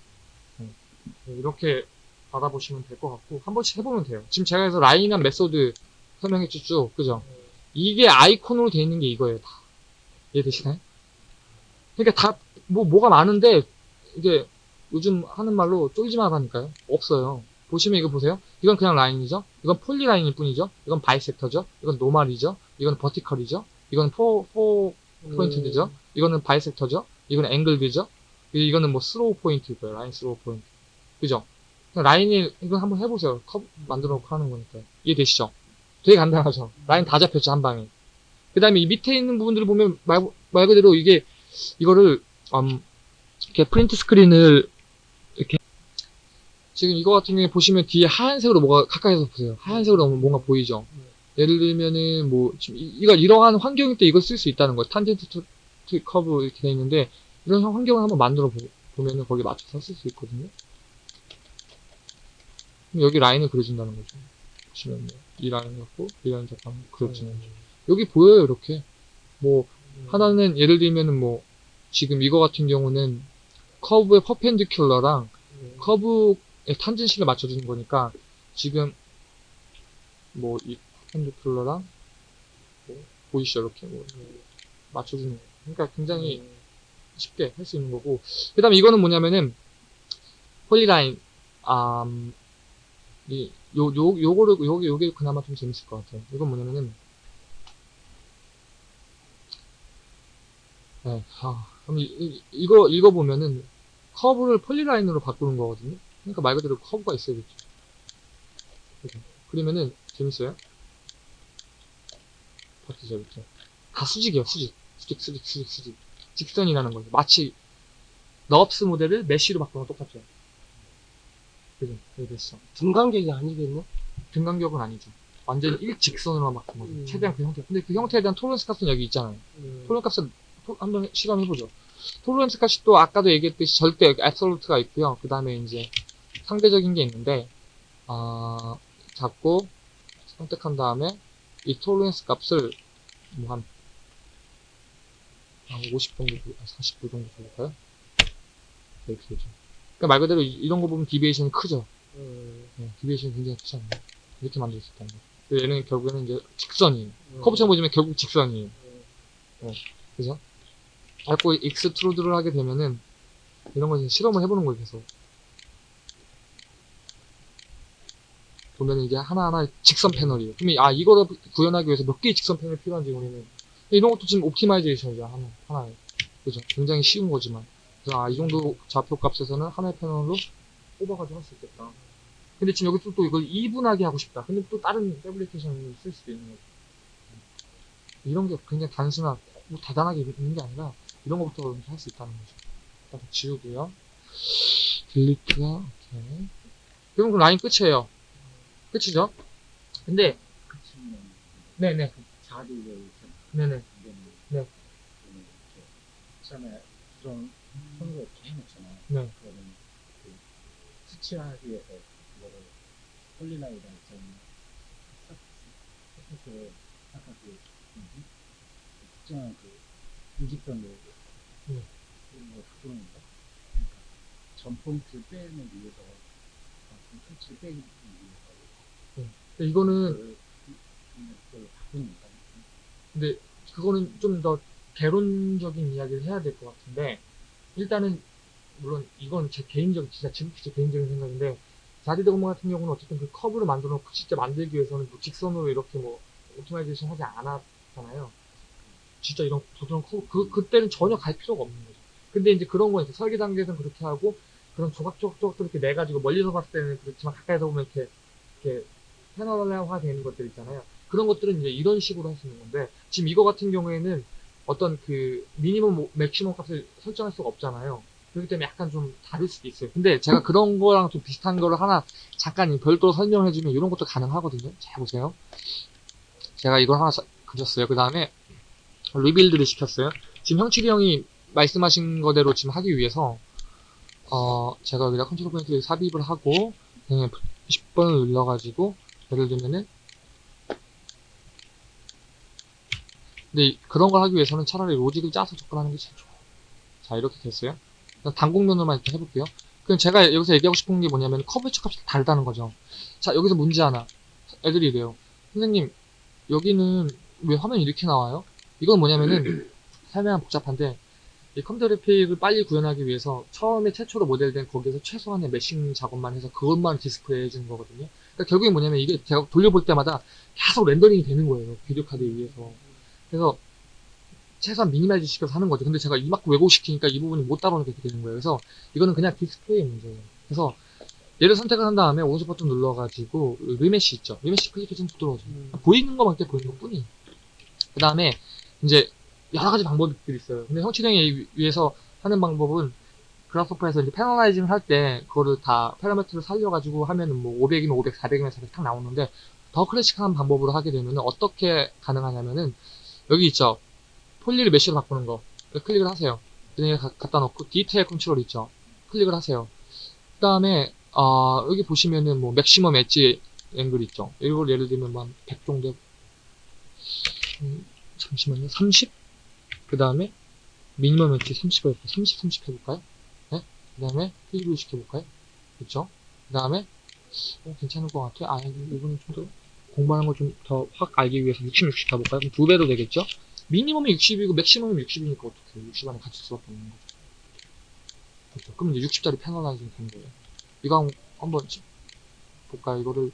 네. 네, 이렇게 받아보시면 될 것 같고, 한 번씩 해보면 돼요. 지금 제가 해서 라인한 method 설명했죠, 쭉. 그죠? 이게 아이콘으로 돼 있는 게 이거예요, 다. 이해되시나요? 그러니까 다, 뭐, 뭐가 많은데, 이게, 요즘 하는 말로 쪼이지 말라니까요. 없어요. 보시면 이거 보세요. 이건 그냥 라인이죠. 이건 polyline일 뿐이죠. 이건 bisector죠. 이건 normal이죠. 이건 vertical이죠. 이건 포, 포 포인트죠. 이거는 bisector죠. 이거는 angled죠. 이거는 뭐 through point일 거예요. Line through point. 그죠? 라인이, 이건 한번 해보세요. 커브 만들어 놓고 하는 거니까. 이해되시죠? 되게 간단하죠. 라인 다 잡혔죠, 한 방에. 그 다음에 이 밑에 있는 부분들을 보면 말, 말 그대로 이게, 이거를, 음, 이렇게 print screen을 지금 이거 같은 경우에 보시면 뒤에 하얀색으로 뭐가 가까이서 보세요. 하얀색으로 뭔가 보이죠? 예를 들면은 뭐 지금 이- 이거 이러한 환경일 때 이걸 쓸 수 있다는 거예요. Tangent curve 이렇게 돼 있는데 이런 환경을 한번 만들어 보, 면은 거기에 맞춰서 쓸 수 있거든요. 여기 라인을 그려준다는 거죠. 보시면 뭐, 이 라인 갖고 이 라인 잠깐 그려주는 거죠. 여기 보여요 이렇게. 뭐 하나는 예를 들면은 뭐 지금 이거 같은 경우는 커브의 perpendicular랑 커브 의 탄젠시를 맞춰주는 거니까 지금 뭐이 퍼펜디큘러랑 뭐 보이시죠 이렇게 뭐 맞춰주는 거. 그러니까 굉장히 쉽게 할 수 있는 거고 그 다음에 이거는 뭐냐면은 폴리라인 아, 음, 이, 요, 요, 요거를, 요게, 요게 그나마 좀 재밌을 것 같아요. 이건 뭐냐면은, 네, 아, 그럼 이, 이, 이거 읽어보면은, 커브를 polyline으로 바꾸는 거거든요. 그러니까 말 그대로 커브가 있어야겠죠. 그죠? 그러면은, 재밌어요? 바뀌죠, 이렇게. 다 수직이에요, 수직. 수직, 수직, 수직, 수직. 직선이라는 거죠. 마치, NURBS 모델을 mesh로 바꾸는 거 똑같죠. 그죠? 여기 됐어. 등간격이 아니겠네? 등간격은 아니죠. 완전 일직선으로만 바꾼 거죠. 음. 최대한 그 형태. 근데 그 형태에 대한 tolerance 값은 여기 있잖아요. 음. tolerance 값을 토- 한번 실험해보죠. Tolerance 값이 또 아까도 얘기했듯이 절대 absolute가 있고요. 그 다음에 이제 상대적인 게 있는데, 아, 잡고 선택한 다음에 이 tolerance 값을 뭐 한, 한50 정도, 주- 아, 40도 정도 줄까요? 이렇게 되죠. 그러니까 말 그대로 이- 이런 거 보면 deviation이 크죠. 음. 네, deviation이 굉장히 크잖아요. 이렇게 만들 수 있다는 거. 그래서 얘는 결국에는 이제 직선이에요. 음. 커브처럼 보시면 결국 직선이에요. 음. 네, 그죠? 자꾸 extrude를 하게 되면은 이런 거 실험을 해보는 거예요, 계속. 보면 이게 하나하나 직선 패널이에요. 이- 아 이거를 구현하기 위해서 몇 개의 직선 패널이 필요한지 우리는 이런 것도 지금 optimization이죠 하나 하나에 그죠? 굉장히 쉬운 거지만 그래서 아 이 정도 좌표 값에서는 하나의 패널로 뽑아가지고 할 수 있겠다. 근데 지금 여기 또, 또 이걸 even하게 하고 싶다. 근데 또 다른 fabrication을 쓸 수도 있는 거죠. 이런 게 굉장히 단순한 뭐 대단하게 있는 게 아니라 이런 것부터 할 수 있다는 거죠. 일단 지우고요. 딜리트가 오케이. 그럼 그 라인 끝이에요. 끝이죠? 근데 네네 자리를 좀 네네 네. 좀 처음에 그런 선거 이렇게 해놓잖아요. 네. 그러면 그 수치하기 위해서 그거를 폴리라이다 있잖아요. 서포스 아까 그 특정한 그 일직선으로 네. 그런 걸 바꾸는가? 그러니까 전 포인트를 빼는 위해서 아, 그 수치를 빼기 위해서 이거는 그걸 바꾸니까 근데 그거는 좀 더 개론적인 이야기를 해야 될 것 같은데 일단은 물론 이건 제 개인적 진짜 지극히 제 개인적인 생각인데 자하 하디드 거 뭐 같은 경우는 어쨌든 그 커브를 만들어 놓고 진짜 만들기 위해서는 뭐 직선으로 이렇게 뭐 optimization 하지 않았잖아요. 진짜 이런 부드러운 커브 그 그때는 전혀 갈 필요가 없는 거죠. 근데 이제 그런 건 이제 설계 단계에서는 그렇게 하고 그런 조각조각조각들 이렇게 내 가지고 멀리서 봤을 때는 그렇지만 가까이서 보면 이렇게 이렇게 패널화되어 있는 것들 있잖아요. 그런 것들은 이제 이런 식으로 있는 건데 지금 이거 같은 경우에는 어떤 그 미니멈 맥시멈 값을 설정할 수가 없잖아요. 그렇기 때문에 약간 좀 다를 수도 있어요. 근데 제가 그런 거랑 좀 비슷한 거를 하나 잠깐 별도로 설명해주면 이런 것도 가능하거든요. 잘 보세요. 제가 이걸 하나 사- 그렸어요. 그 다음에 rebuild를 시켰어요. 지금 형칠이 형이 말씀하신 거대로 지금 하기 위해서 어 제가 여기다 컨트롤 포인트를 삽입을 하고 그냥 10번을 눌러가지고 예를 들면은 근데 이- 그런 걸 하기 위해서는 차라리 로직을 짜서 접근하는 게 제일 좋아요. 자 이렇게 됐어요. 그냥 단곡면으로만 이렇게 해볼게요. 그럼 제가 여기서 얘기하고 싶은 게 뭐냐면 curvature 값이 다르다는 거죠. 자 여기서 문제 하나. 애들이 이래요. 선생님 여기는 왜 화면이 이렇게 나와요? 이건 뭐냐면은 설명은 복잡한데 이 컴퓨터 그래픽을 빨리 구현하기 위해서 처음에 최초로 모델된 거기에서 최소한의 meshing 작업만 해서 그것만 디스플레이 해주는 거거든요. 그러니까 결국에 뭐냐면 이게 제가 돌려볼 때마다 계속 렌더링이 되는 거예요. 비디오 카드에 의해서. 그래서 최소한 minimize 시켜서 하는 거죠. 근데 제가 이만큼 왜곡시키니까 이 부분이 못 따라오게 되는 거예요. 그래서 이거는 그냥 디스플레이 문제예요. 그래서 얘를 선택을 한 다음에 오른쪽 버튼 눌러가지고 remesh 있죠. remesh 클릭해주면 부드러워져요. 음. 보이는 것만 때 보이는 것 뿐이. 그 다음에 이제 여러 가지 방법들이 있어요. 근데 형칠이 형 위해서 하는 방법은 Grasshopper에서 이제 panelizing을 할 때 그거를 다 파라미터를 살려가지고 하면은 뭐 500이면 500, 400이면 400 딱 나오는데 더 클래식한 방법으로 하게 되면은 어떻게 가능하냐면은 여기 있죠. poly를 mesh로 바꾸는 거. 클릭을 하세요. 그냥 가- 갖다 놓고 detail control 있죠. 클릭을 하세요. 그 다음에 어, 여기 보시면은 뭐 maximum edge angle 있죠. 이걸 예를 들면 뭐 한100 정도 음, 잠시만요. 30? 그 다음에 minimum edge 30을 30, 30 해볼까요? 네? 그 다음에 preview 시켜볼까요? 그쵸? 그 다음에 어, 괜찮을 것 같아요. 아, 이거는 좀더 공부하는 걸 좀 더 확 알기 위해서 60, 60 가볼까요? 그럼 두 배로 되겠죠? 미니멈이 60이고 맥시멈이 60이니까 어떻게 60 안에 같을 수밖에 없는 거죠. 그렇죠. 그럼 이제 60짜리 패널라이징 되는 거예요. 이거 한- 한번 지- 볼까요? 이거를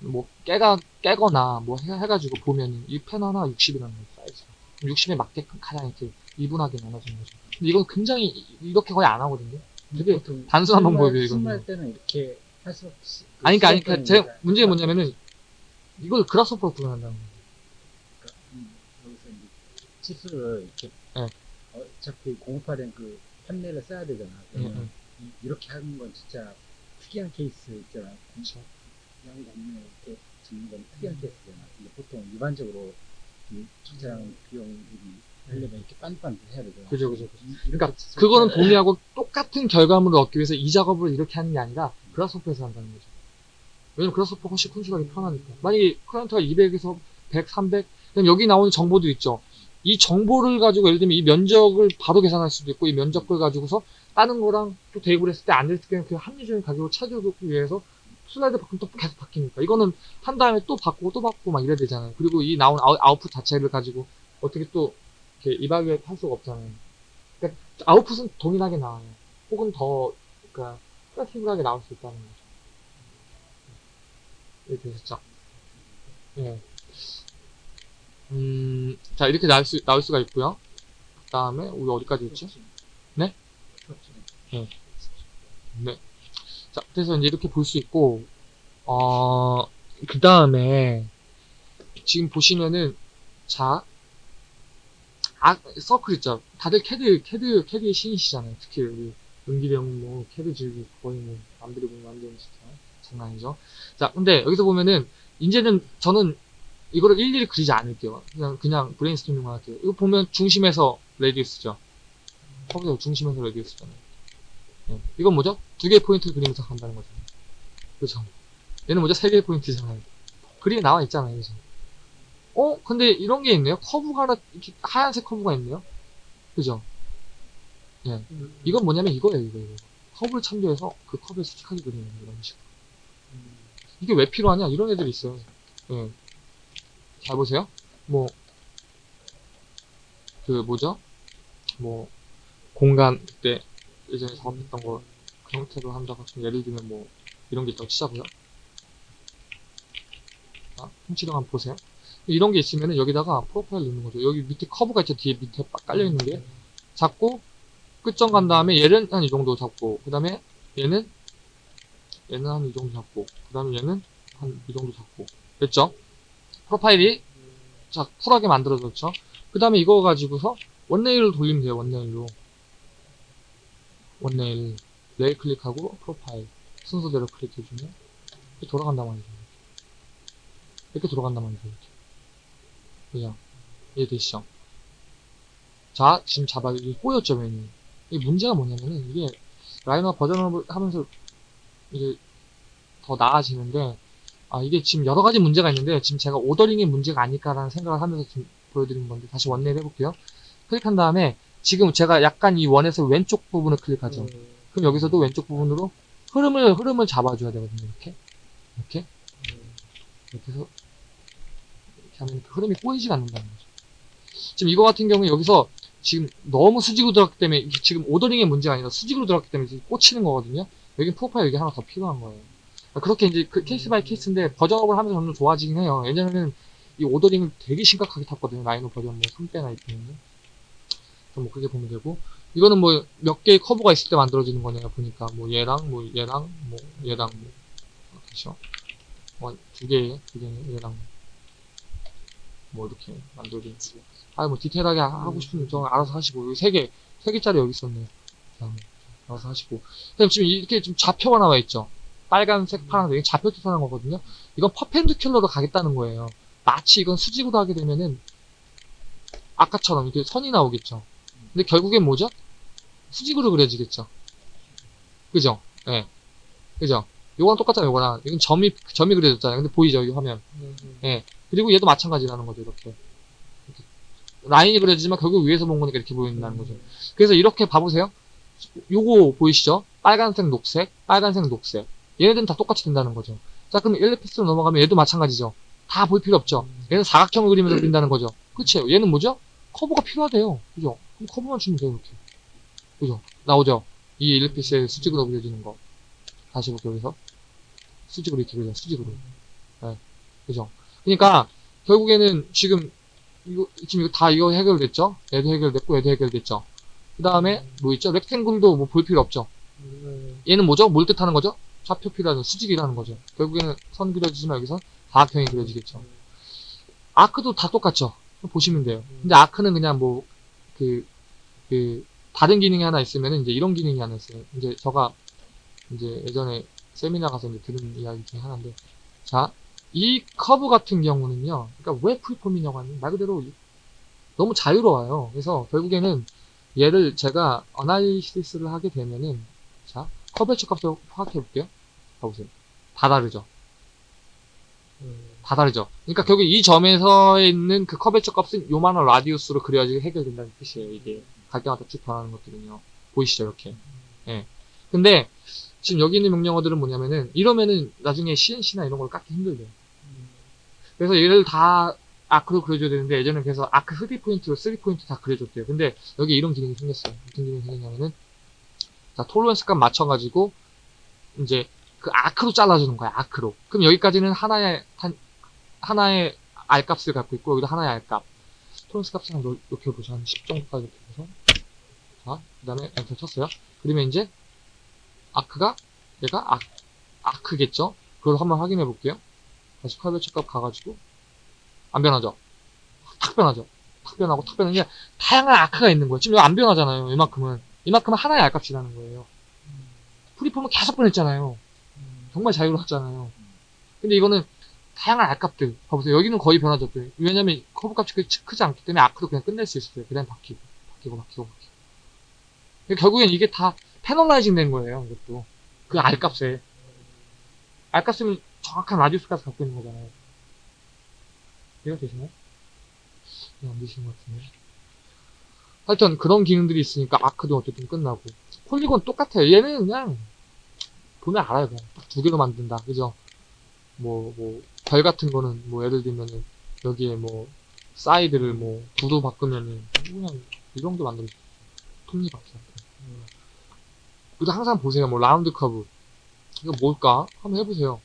뭐 깨가 깨거나 뭐 해, 가지고 보면은 이 패널 하나 60이라는 거예요. 사이즈가. 60에 맞게끔 가장 이렇게 이분하게 나눠지는 거죠. 근데 이건 굉장히 이- 이렇게 거의 안 하거든요. 되게 단순한 방법이에요, 이거는. 스마일 때는 이렇게 할 수 없이. 그 아니, 그러니까, 그러니까 제 문제가 뭐냐면은 이걸 Grasshopper로 구현한다는 거예요. 그러니까, 음, 여기서 이제 치수를 이렇게 네. 어차피 공급화된 그 판넬을 써야 되잖아. 이- 이렇게 하는 건 진짜 특이한 케이스 있잖아. 그렇죠. 그냥 곡면 이렇게 짓는 건 특이한 케이스잖아. 근데 보통 일반적으로 이 주차장 비용이 하려면 이렇게 빤빤 해야 되잖아. 음. 그죠, 그죠, 그죠. 이- 이렇게 그러니까 그거는 동의하고 똑같은 결과물을 얻기 위해서 이 작업을 이렇게 하는 게 아니라 그라스오퍼에서 한다는 거죠. 왜냐면 그라스오퍼가 훨씬 컨트롤하기 편하니까. 만약에 클라이언트가 200에서 100, 300, 그럼 여기 나오는 정보도 있죠. 이 정보를 가지고 예를 들면 이 면적을 바로 계산할 수도 있고 이 면적을 가지고서 다른 거랑 또 대입을 했을 때안 됐을 때는 그 합리적인 가격을 찾아오기 위해서 슬라이드 바꾸면 또 계속 바뀌니까 이거는 한 다음에 또 바꾸고 또 바꾸고 막 이래야 되잖아요. 그리고 이 나온 아웃, 아웃풋 자체를 가지고 어떻게 또 이렇게 evaluate 할 수가 없잖아요. 그러니까 아웃풋은 동일하게 나와요. 혹은 더 그러니까 flexible하게 나올 수 있다는 거죠. 이렇게 되셨죠? 예. 음, 자 이렇게 나올 수 나올 수가 있고요. 그 다음에 우리 어디까지 했지? 네? 네. 자, 그래서 이제 이렇게 볼 수 있고, 어, 그 다음에, 지금 보시면은, 자, 아, 서클 있죠. 다들 캐드, 캐드, 캐드의 신이시잖아요. 특히 우리, 형은 뭐, 캐드 즐기 거의 뭐, 남들이 보면 남들이 진짜 장난 아니죠. 자, 근데 여기서 보면은, 이제는 저는 이거를 일일이 그리지 않을게요. 그냥, 그냥 브레인스토밍만 할게요. 이거 보면 중심에서 radius죠. 거기서 중심에서 radius잖아요. 예. 이건 뭐죠? 두 개의 포인트를 그리면서 간다는 거죠. 그죠? 얘는 뭐죠? 세 개의 포인트잖아요. 그림에 나와 있잖아요. 그죠? 어? 근데 이런 게 있네요. 커브가 하나, 이렇게 하얀색 커브가 있네요. 그죠? 음. 이건 뭐냐면 이거예요, 이거, 이거. 커브를 참조해서 그 커브에 수직하게 그리는 이런 식으로. 이게 왜 필요하냐? 이런 애들이 있어요. 예. 잘 보세요. 뭐, 그, 뭐죠? 뭐, 공간, 그때, 예전에 작업했던 거, 그 형태로 한다고 치면, 예를 들면 뭐, 이런 게 있다고 치자고요. 자, 훔치령 한번 보세요. 이런 게 있으면은 여기다가 프로파일 넣는 거죠. 여기 밑에 커브가 있죠. 뒤에 밑에 빡 깔려 있는 게. 잡고, 끝점 간 다음에 얘는 한 이 정도 잡고, 그 다음에 얘는, 얘는 한 이 정도 잡고, 그 다음에 얘는 한 이 정도 잡고. 됐죠? 프로파일이 자 쿨하게 만들어졌죠. 그 다음에 이거 가지고서 원네일로 돌리면 돼요. 원네일로 원네일 레일 클릭하고 프로파일 순서대로 클릭해주면 이렇게 돌아간단 말이죠. 이렇게 돌아간단 말이죠. 그냥 이해되시죠? 자 지금 잡아 이게 꼬였죠 메뉴. 이게 문제가 뭐냐면은 이게 라이너 버전업을 하면서 이게 더 나아지는데 아 이게 지금 여러 가지 문제가 있는데 지금 제가 오더링의 문제가 아닐까라는 생각을 하면서 지금 보여드린 건데 다시 원내를 해볼게요. 클릭한 다음에 지금 제가 약간 이 원에서 왼쪽 부분을 클릭하죠. 그럼 여기서도 왼쪽 부분으로 흐름을 흐름을 잡아줘야 되거든요. 이렇게 이렇게 이렇게 해서 이렇게 하면 그 흐름이 꼬이지가 않는다는 거죠. 지금 이거 같은 경우에 여기서 지금 너무 수직으로 들어갔기 때문에 이게 지금 ordering의 문제가 아니라 수직으로 들어갔기 때문에 지금 꽂히는 거거든요. 여기 profile 여기 하나 더 필요한 거예요. 그렇게 이제 그 case by case인데 version up을 하면서 점점 좋아지긴 해요. 예전에는 이 ordering을 되게 심각하게 탔거든요. 라이노 버전 뭐 3배나 있거든요. 뭐 그렇게 보면 되고 이거는 뭐 몇 개의 커브가 있을 때 만들어지는 거네요. 보니까 뭐 얘랑 뭐 얘랑 뭐 얘랑 뭐 그렇죠. 뭐두 개, 두 개는 얘랑 뭐 이렇게 거고. 아뭐 디테일하게 하고 싶으면 저 알아서 하시고 여기 세 개, 세 개짜리 여기 있었네요. 자, 알아서 하시고. 그다음 지금 이렇게 좀 좌표가 나와 있죠. 빨간색, 파란색, 이게 좌표 뜻하는 거거든요. 이건 퍼펜디큘러로 가겠다는 거예요. 마치 이건 수직으로 하게 되면은 아까처럼 이렇게 선이 나오겠죠. 근데 결국엔 뭐죠? 수직으로 그려지겠죠. 그죠? 예. 네. 그죠? 요거랑 똑같잖아요, 요거랑. 이건 점이, 점이 그려졌잖아요. 근데 보이죠, 이 화면. 예. 그리고 얘도 마찬가지라는 거죠, 이렇게. 이렇게. 라인이 그려지지만 결국 위에서 본 거니까 이렇게 보인다는 거죠. 그래서 이렇게 봐보세요. 요거 보이시죠? 빨간색, 녹색, 빨간색, 녹색. 얘네들은 다 똑같이 된다는 거죠. 자, 그럼 1레피스로 넘어가면 얘도 마찬가지죠. 다 볼 필요 없죠. 얘는 사각형을 그리면서 그린다는 거죠. 그치요? 얘는 뭐죠? 커브가 필요하대요. 그죠? 그럼 커브만 주면 돼요, 이렇게. 그죠? 나오죠? 이 1레피스의 수직으로 그려지는 거. 다시 볼게요, 여기서. 수직으로 이렇게 그려요, 수직으로. 네. 그죠? 그러니까, 결국에는 지금, 이거, 지금 이거 다 이거 해결됐죠? 얘도 해결됐고, 얘도 해결됐죠? 그 다음에, 뭐 있죠? 렉탱글도 뭐 볼 필요 없죠? 얘는 뭐죠? 뭘 뜻하는 거죠? 좌표 필요하죠. 수직이라는 거죠. 결국에는 선 그려지지만 여기서 사각형이 그려지겠죠. 아크도 다 똑같죠. 보시면 돼요. 근데 아크는 그냥 뭐, 그, 그, 다른 기능이 하나 있으면 이제 이런 기능이 하나 있어요. 이제 저가 이제 예전에 세미나 가서 이제 들은 이야기 중에 하나인데, 자, 이 커브 같은 경우는요, 그러니까 왜 free form이냐고 하면 말 그대로 너무 자유로워요. 그래서 결국에는 얘를 제가 analysis를 하게 되면은, 자, 커브의 값을 파악해 볼게요. 봐보세요. 다 다르죠? 다 다르죠? 그러니까 결국 이 점에서 있는 그 curvature 값은 요만한 radius로 그려야지 해결된다는 뜻이에요. 이게 갈 때마다 쭉 변하는 것들은요. 보이시죠? 이렇게. 예. 근데 지금 여기 있는 명령어들은 뭐냐면은 이러면은 나중에 CNC나 이런 걸 깎기 힘들대요. 그래서 얘를 다 아크로 그려줘야 되는데 예전에 그래서 아크 3포인트로 3포인트 다 그려줬대요. 근데 여기 이런 기능이 생겼어요. 무슨 기능이 생겼냐면은 자, 톨런스 값 맞춰가지고 이제 그 아크로 잘라주는 거야, 아크로. 그럼 여기까지는 하나의, 한, 하나의 R 값을 갖고 있고, 여기도 하나의 R 값. tolerance 값을 한 높- 높여보죠. 한10 정도까지 높여서. 자, 그 다음에 엔터 쳤어요. 그러면 이제, arc가, 얘가 아, arc겠죠? 그걸 한번 확인해 볼게요. 다시 칼베처 값 가가지고, 안 변하죠? 탁 변하죠? 탁 변하고, 탁 변하는 게, 다양한 아크가 있는 거예요. 지금 이거 안 변하잖아요, 이만큼은. 이만큼은 하나의 R값이라는 거예요. free form은 계속 변했잖아요. 정말 자유로웠잖아요. 근데 이거는 다양한 알값들 봐보세요. 여기는 거의 변하죠. 왜냐면 커브 값이 크지 않기 때문에 아크도 그냥 끝낼 수 있어요. 그냥 바뀌고 바뀌고 바뀌고 바뀌고. 결국엔 이게 다 패널라이징 된 거예요. 이것도 그 알값에 알값은 정확한 라디우스까지 갖고 있는 거잖아요. 이해가 되시나요? 네, 안 되시는 것 같은데. 하여튼 그런 기능들이 있으니까 아크도 어쨌든 끝나고 polygon 똑같아요. 얘는 그냥 보면 알아요. 그냥 딱 두 개로 만든다. 그죠? 뭐, 뭐, 별 같은 거는, 뭐, 예를 들면은, 여기에 뭐, 사이드를 뭐, 구도 바꾸면은, 그냥, 이 정도. 톱니바퀴 같은 거. 그리고 항상 보세요. 뭐, around curve. 이거 뭘까? 한번 해보세요.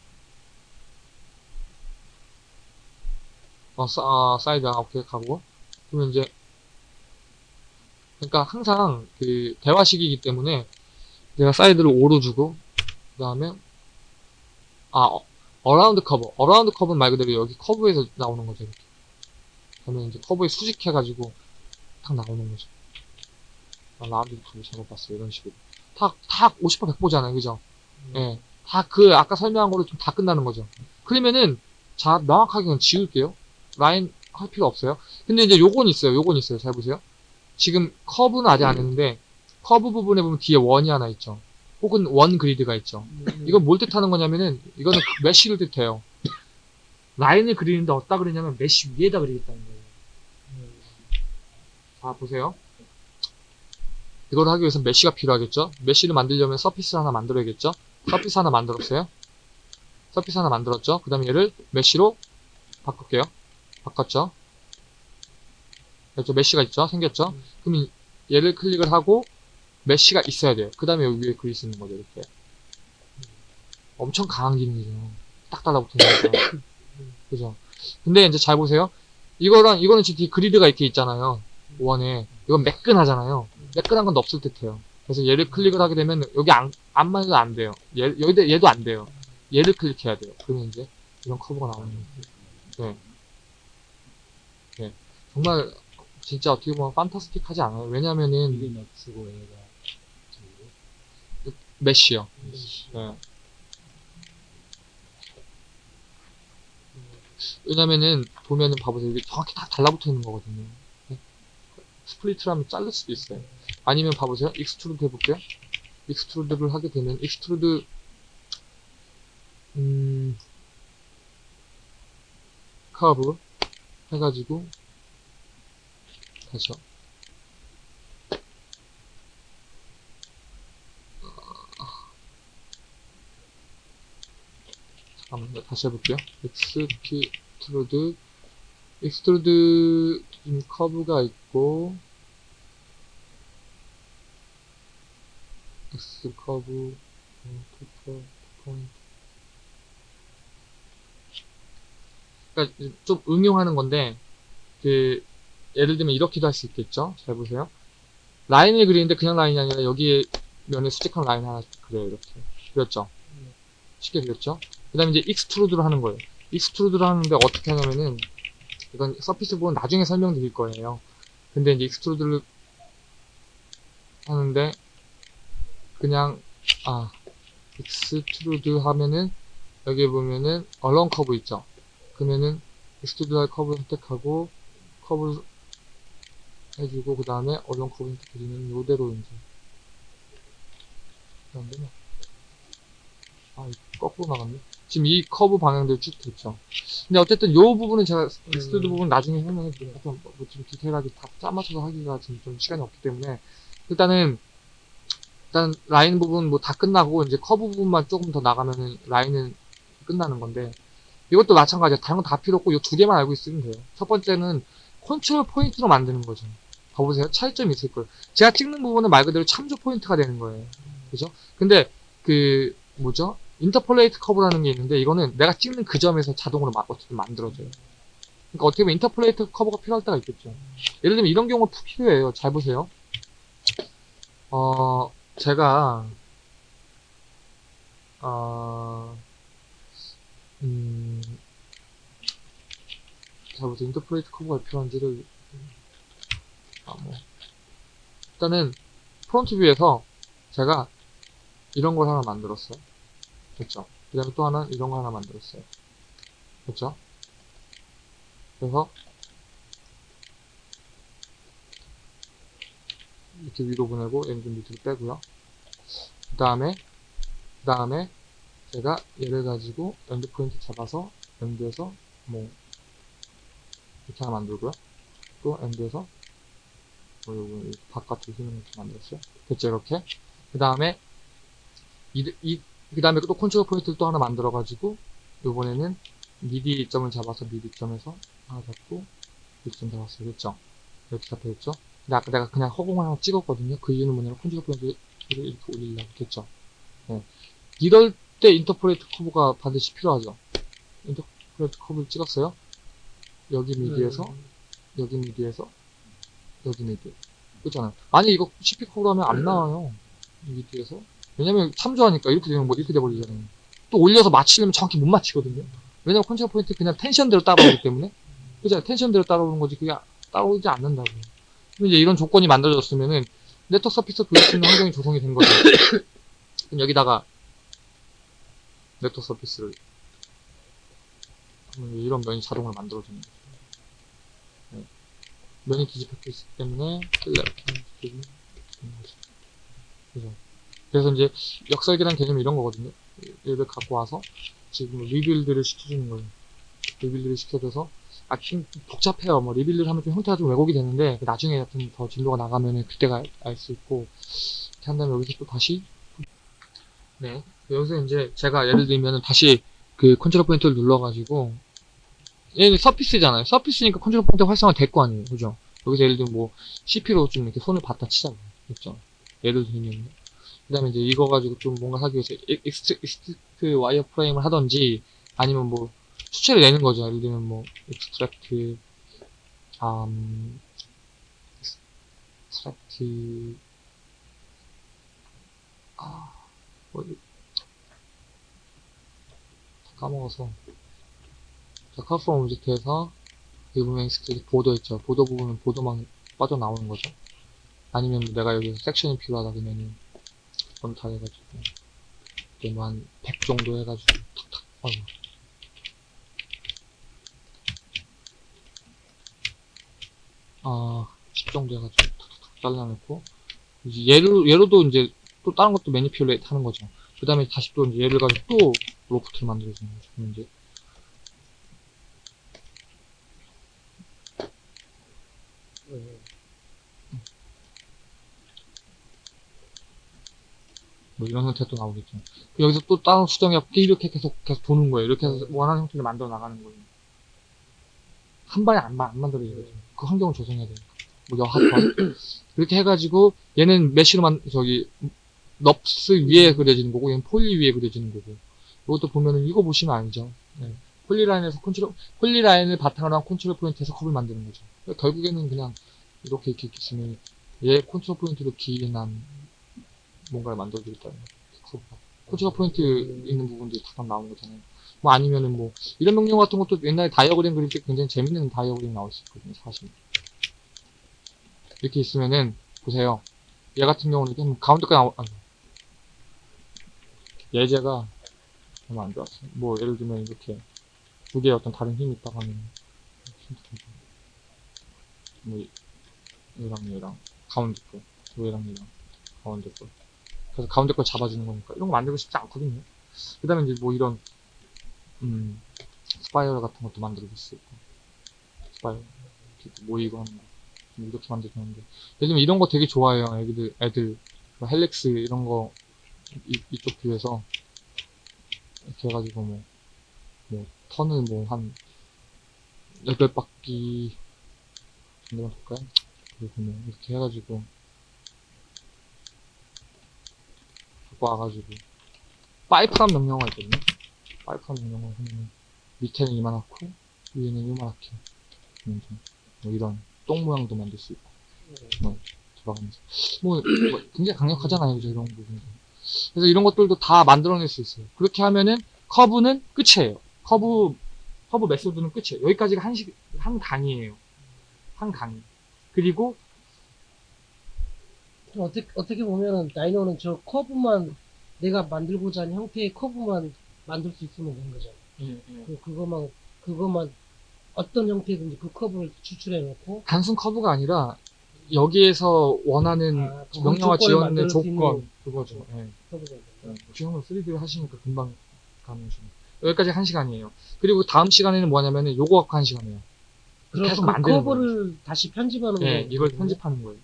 어, 사, 아, 사이드, 아, 오케이, 가고. 그러면 이제, 그러니까 항상 그, 대화식이기 때문에, 내가 사이드를 5로 주고, 그 다음에, 아, 어, around curve. Around curve는 말 그대로 여기 커브에서 나오는 거죠. 이렇게. 그러면 이제 커브에 수직해가지고 탁 나오는 거죠. around curve 봤어요. 이런 식으로. 탁, 탁50% 100보잖아요. 그죠? 예. 다그 아까 설명한 거로 좀 다 끝나는 거죠. 그러면은 자 명확하게 그냥 지울게요. 라인 할 필요 없어요. 근데 이제 요건 있어요. 요건 있어요. 잘 보세요. 지금 커브는 아직 안 했는데 커브 부분에 보면 뒤에 원이 하나 있죠. 혹은 원 그리드가 있죠. 이건 뭘 뜻하는 거냐면은 이거는 그 mesh를 뜻해요. 라인을 그리는데 어디다 그리냐면 mesh 위에다 그리겠다는 거예요. 자 보세요. 이걸 하기 위해서 mesh가 필요하겠죠. Mesh를 만들려면 surface 하나 만들어야겠죠. Surface 하나 만들었어요. Surface 하나 만들었죠. 그 다음에 얘를 mesh로 바꿀게요. 바꿨죠. 그렇죠. Mesh가 있죠. 생겼죠. 음. 그럼 얘를 클릭을 하고 mesh가 있어야 돼요. 그 다음에 여기 위에 그릴 수 있는 거죠. 이렇게. 엄청 강한 기능이죠. 딱 달라붙는 거죠. 그죠. 근데 이제 잘 보세요. 이거랑 이거는 지금 그리드가 이렇게 있잖아요. 원에. 이건 매끈하잖아요. 매끈한 건 없을 듯해요. 그래서 얘를 클릭을 하게 되면 여기 안, 안만 해도 안 돼요. 얘, 여기도, 얘도 안 돼요. 얘를 클릭해야 돼요. 그러면 이제 이런 커브가 나오는 거예요. 네. 네. 정말 진짜 어떻게 보면 판타스틱하지 않아요. 왜냐면은 이게 NURBS고 얘가 저기 mesh요. Mesh. 네. 왜냐면은 보면은 봐보세요. 이게 정확히 다 달라붙어 있는 거거든요. 네. Split을 하면 자를 수도 있어요. 아니면 봐보세요. Extrude 해볼게요. Extrude를 하게 되면 extrude 음 커브 해가지고 다시요. 잠깐만요. 다시 해볼게요. Extrude Extrude 좀 커브가 있고 X curve 음, to point. 그러니까 좀 응용하는 건데 그 예를 들면 이렇게도 할 수 있겠죠? 잘 보세요. 라인을 그리는데 그냥 라인이 아니라 여기에 면에 수직한 라인 하나 그려요 이렇게. 그렸죠? 쉽게 그렸죠? 그 다음에 이제 extrude를 하는 거예요. Extrude를 하는데 어떻게 하냐면은 이건 surface 부분 나중에 설명드릴 거예요. 근데 이제 extrude를 하는데 그냥 아 extrude 하면은 여기 보면은 along curve 있죠? 그러면은 extrude 할 커브 선택하고 커브 해주고 그 다음에 along curve 선택해주면 요대로 이제. 안 되네 아 거꾸로 나갔네 지금 이 커브 방향대로 쭉 됐죠 근데 어쨌든 요 부분은 제가 extrude 부분 나중에 설명해 드릴게요 좀, 뭐, 좀 디테일하게 다 짜맞춰서 하기가 지금 좀 시간이 없기 때문에 일단은 일단 라인 부분 뭐 다 끝나고 이제 커브 부분만 조금 더 나가면은 라인은 끝나는 건데 이것도 마찬가지야. 다른 건 다 필요 없고 이 두 개만 알고 있으면 돼요. 첫 번째는 control point로 만드는 거죠. 봐보세요. 차이점이 있을 거예요. 제가 찍는 부분은 말 그대로 참조 포인트가 되는 거예요. 그죠? 근데 그 뭐죠? interpolate curve라는 게 있는데 이거는 내가 찍는 그 점에서 자동으로 마- 어쨌든 만들어져요. 그러니까 어떻게 보면 interpolate curve가 필요할 때가 있겠죠. 예를 들면 이런 경우가 푹 필요해요. 잘 보세요. 어, 제가 어, 음, 잘 보세요. Interpolate curve가 필요한지를 아, 뭐. 일단은 front view에서 제가 이런 걸 하나 만들었어요. 됐죠? 그 다음에 또 하나 이런 거 하나 만들었어요. 됐죠? 그래서 이렇게 위로 보내고 얘는 좀 밑으로 빼고요. 그 다음에 그 다음에 제가 얘를 가지고 end point 잡아서 end에서 뭐 이렇게 하나 만들고요. 또 end에서 뭐 요거 바깥으로 휘는 이렇게 만들었어요. 됐죠 이렇게. 그 다음에 이, 이, 그 다음에 또 control point를 또 하나 만들어가지고 요번에는 mid 점을 잡아서 mid 점에서 하나 잡고 mid 점 잡았어요. 됐죠? 이렇게 잡혀있죠? 근데 아까 내가 그냥 허공을 하나 찍었거든요. 그 이유는 뭐냐면 control point를 이렇게 올리려고 됐죠? 네. 이럴 때 interpolate curve가 반드시 필요하죠. Interpolate curve를 찍었어요. 여기 mid에서 여기 mid에서 여기 mid 그렇잖아요. 아니 이거 CP 커브로 하면 안 나와요. 이 mid에서 왜냐면 참조하니까 이렇게 되면 뭐 이렇게 돼버리잖아요. 또 올려서 맞추려면 정확히 못 맞히거든요. 왜냐면 control point 그냥 tension대로 따라오기 때문에. 그죠? Tension대로 따라오는 거지 그게 따라오지 않는다고. 그럼 이제 이런 조건이 만들어졌으면은 네트워크 surface 돌릴 수 있는 환경이 조성이 된 거죠. 그럼 여기다가 네트워크 surface를 이런 면이 자동으로 만들어지는 거죠. 네. 면이 뒤집혔기 때문에 뜰래 이렇게 되는 거죠. 그죠? 그래서 이제 역설계란 개념이 이런 거거든요. 얘를 갖고 와서 지금 rebuild를 시켜주는 거예요. rebuild를 시켜줘서 아, 좀 복잡해요. 뭐 rebuild를 하면 좀 형태가 좀 왜곡이 되는데 나중에 하여튼 더 진도가 나가면은 그때가 알 수 있고 이렇게 한 다음에 여기서 또 다시 네 여기서 이제 제가 예를 들면은 다시 그 컨트롤 포인트를 눌러가지고 얘는 surface잖아요. surface니까 컨트롤 포인트 활성화 될 거 아니에요. 그죠? 여기서 예를 들면 뭐 CP로 좀 이렇게 손을 봤다 치자고요. 그죠? 예를 들면 그 다음에 이제 이거 가지고 좀 뭔가 하기 위해서 엑스트, 엑스트 와이어 프레임을 하던지 아니면 뭐 수치를 내는 거죠. 예를 들면 뭐 extract 음 extract 아 뭐지 다 까먹어서 자 curve from object에서 여기 보면 extract 보더 있죠. 보더 부분은 보더만 빠져나오는 거죠. 아니면 내가 여기서 섹션이 필요하다 그러면은 다 해가지고 이제 뭐한 100 정도 해가지고 탁탁 어휴. 아, 10 정도 해가지고 툭툭툭 잘라놓고 이제 얘로 얘로도 이제 또 다른 것도 매니피울레이트 하는 거죠. 그 다음에 다시 또 이제 얘를 가지고 또 로프트를 만들어주는 거죠. 이제 네. 뭐 이런 형태가 또 나오겠죠. 여기서 또 다른 수정해갖고 이렇게 계속 계속 도는 거예요. 이렇게 해서 원하는 형태를 만들어 나가는 거예요. 한 번에 안, 마- 안 만들어지거든요. 그 환경을 조성해야 되니까. 뭐 여하튼 이렇게 해가지고 얘는 mesh로 만 저기 NURBS 위에 그려지는 거고 얘는 poly 위에 그려지는 거고 이것도 보면은 이거 보시면 알죠. 네. polyline에서 컨트롤 polyline을 바탕으로 한 컨트롤 포인트에서 커브를 만드는 거죠. 결국에는 그냥 이렇게 이렇게 쓰면 얘 컨트롤 포인트로 기인한 뭔가를 만들어주겠다는 거죠. 컨트롤 포인트 있는 부분들이 다 나오는 거잖아요. 뭐 아니면은 뭐 이런 명령 같은 것도 옛날에 다이어그램 그릴 때 굉장히 재밌는 다이어그램 나올 수 있거든요. 사실 이렇게 있으면은 보세요. 얘 같은 경우는 그냥 가운데까지 나오 아니 예제가 너무 안 좋았어요. 뭐 예를 들면 이렇게 두 개의 어떤 다른 힘이 있다고 하면 뭐 얘랑 얘랑 가운데 거, 얘랑 얘랑 가운데 거. 그래서 가운데 걸 잡아주는 거니까 이런 거 만들고 싶지 않거든요. 그 다음에 이제 뭐 이런 음 spiral 같은 것도 수 있고 spiral 이렇게 모이고 하는 거뭐 이렇게 만들었는데 요즘 이런 거 되게 좋아해요. 애들 애들 뭐 helix 이런 거 이, 이쪽 뷰에서 이렇게 해가지고 뭐, 뭐 턴을 뭐한 여덟 바퀴 정도만 볼까요? 그리고 뭐 이렇게 해가지고 갖고 와가지고 파이프란 명령어가 있거든요. 파이프란 명령어 하면 밑에는 이만하고 위에는 좀뭐 이런 똥 모양도 만들 수 있고 뭐 돌아가면서 뭐, 뭐 굉장히 강력하잖아요, 그죠 이런 부분. 그래서 이런 것들도 다 만들어낼 수 있어요. 그렇게 하면은 커브는 끝이에요. 커브 커브 method는 끝이에요. 여기까지가 한, 시, 한 강이에요. 한 강. 그리고 어떻게, 어떻게 보면은 라이노는 저 커브만 내가 만들고자 하는 형태의 커브만 만들 수 있으면 되는 거잖아. 그, 그거만, 그거만 어떤 형태든지 그 커브를 추출해 놓고 단순 커브가 아니라 여기에서 원하는 아, 그 만들 수 조건 그거죠. 예. 있는 지금은 3D 하시니까 금방 가능하시네. 여기까지 한 시간이에요. 그리고 다음 시간에는 뭐냐면은 요거 갖고 한 시간이에요. 그래서 계속 그 만드는 커브를 다시 편집하는 예, 거예요. 이걸 편집하는 거예요.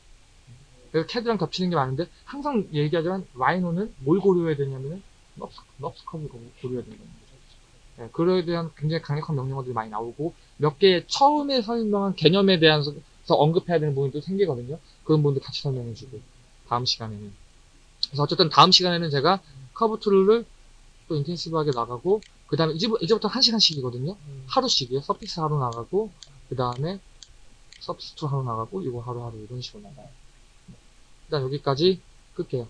그래서 캐드랑 겹치는 게 많은데 항상 얘기하지만 라이노는 뭘 고려해야 되냐면은 NURBS, NURBS 커브를 고- 고려해야 된다는 거죠. 예, 그거에 대한 굉장히 강력한 명령어들이 많이 나오고 몇개 처음에 설명한 개념에 대해서 언급해야 되는 부분도 생기거든요. 그런 부분도 같이 설명해주고 다음 시간에는. 그래서 어쨌든 다음 시간에는 제가 커브 tool을 또 intensive하게 나가고 그 다음에 이제, 이제부터 한 시간씩이거든요. 음. 하루씩이요. surface 하루 나가고 그 다음에 surface tool 하루 나가고 이거 하루 하루 이런 식으로 나가요. 일단 여기까지 끌게요.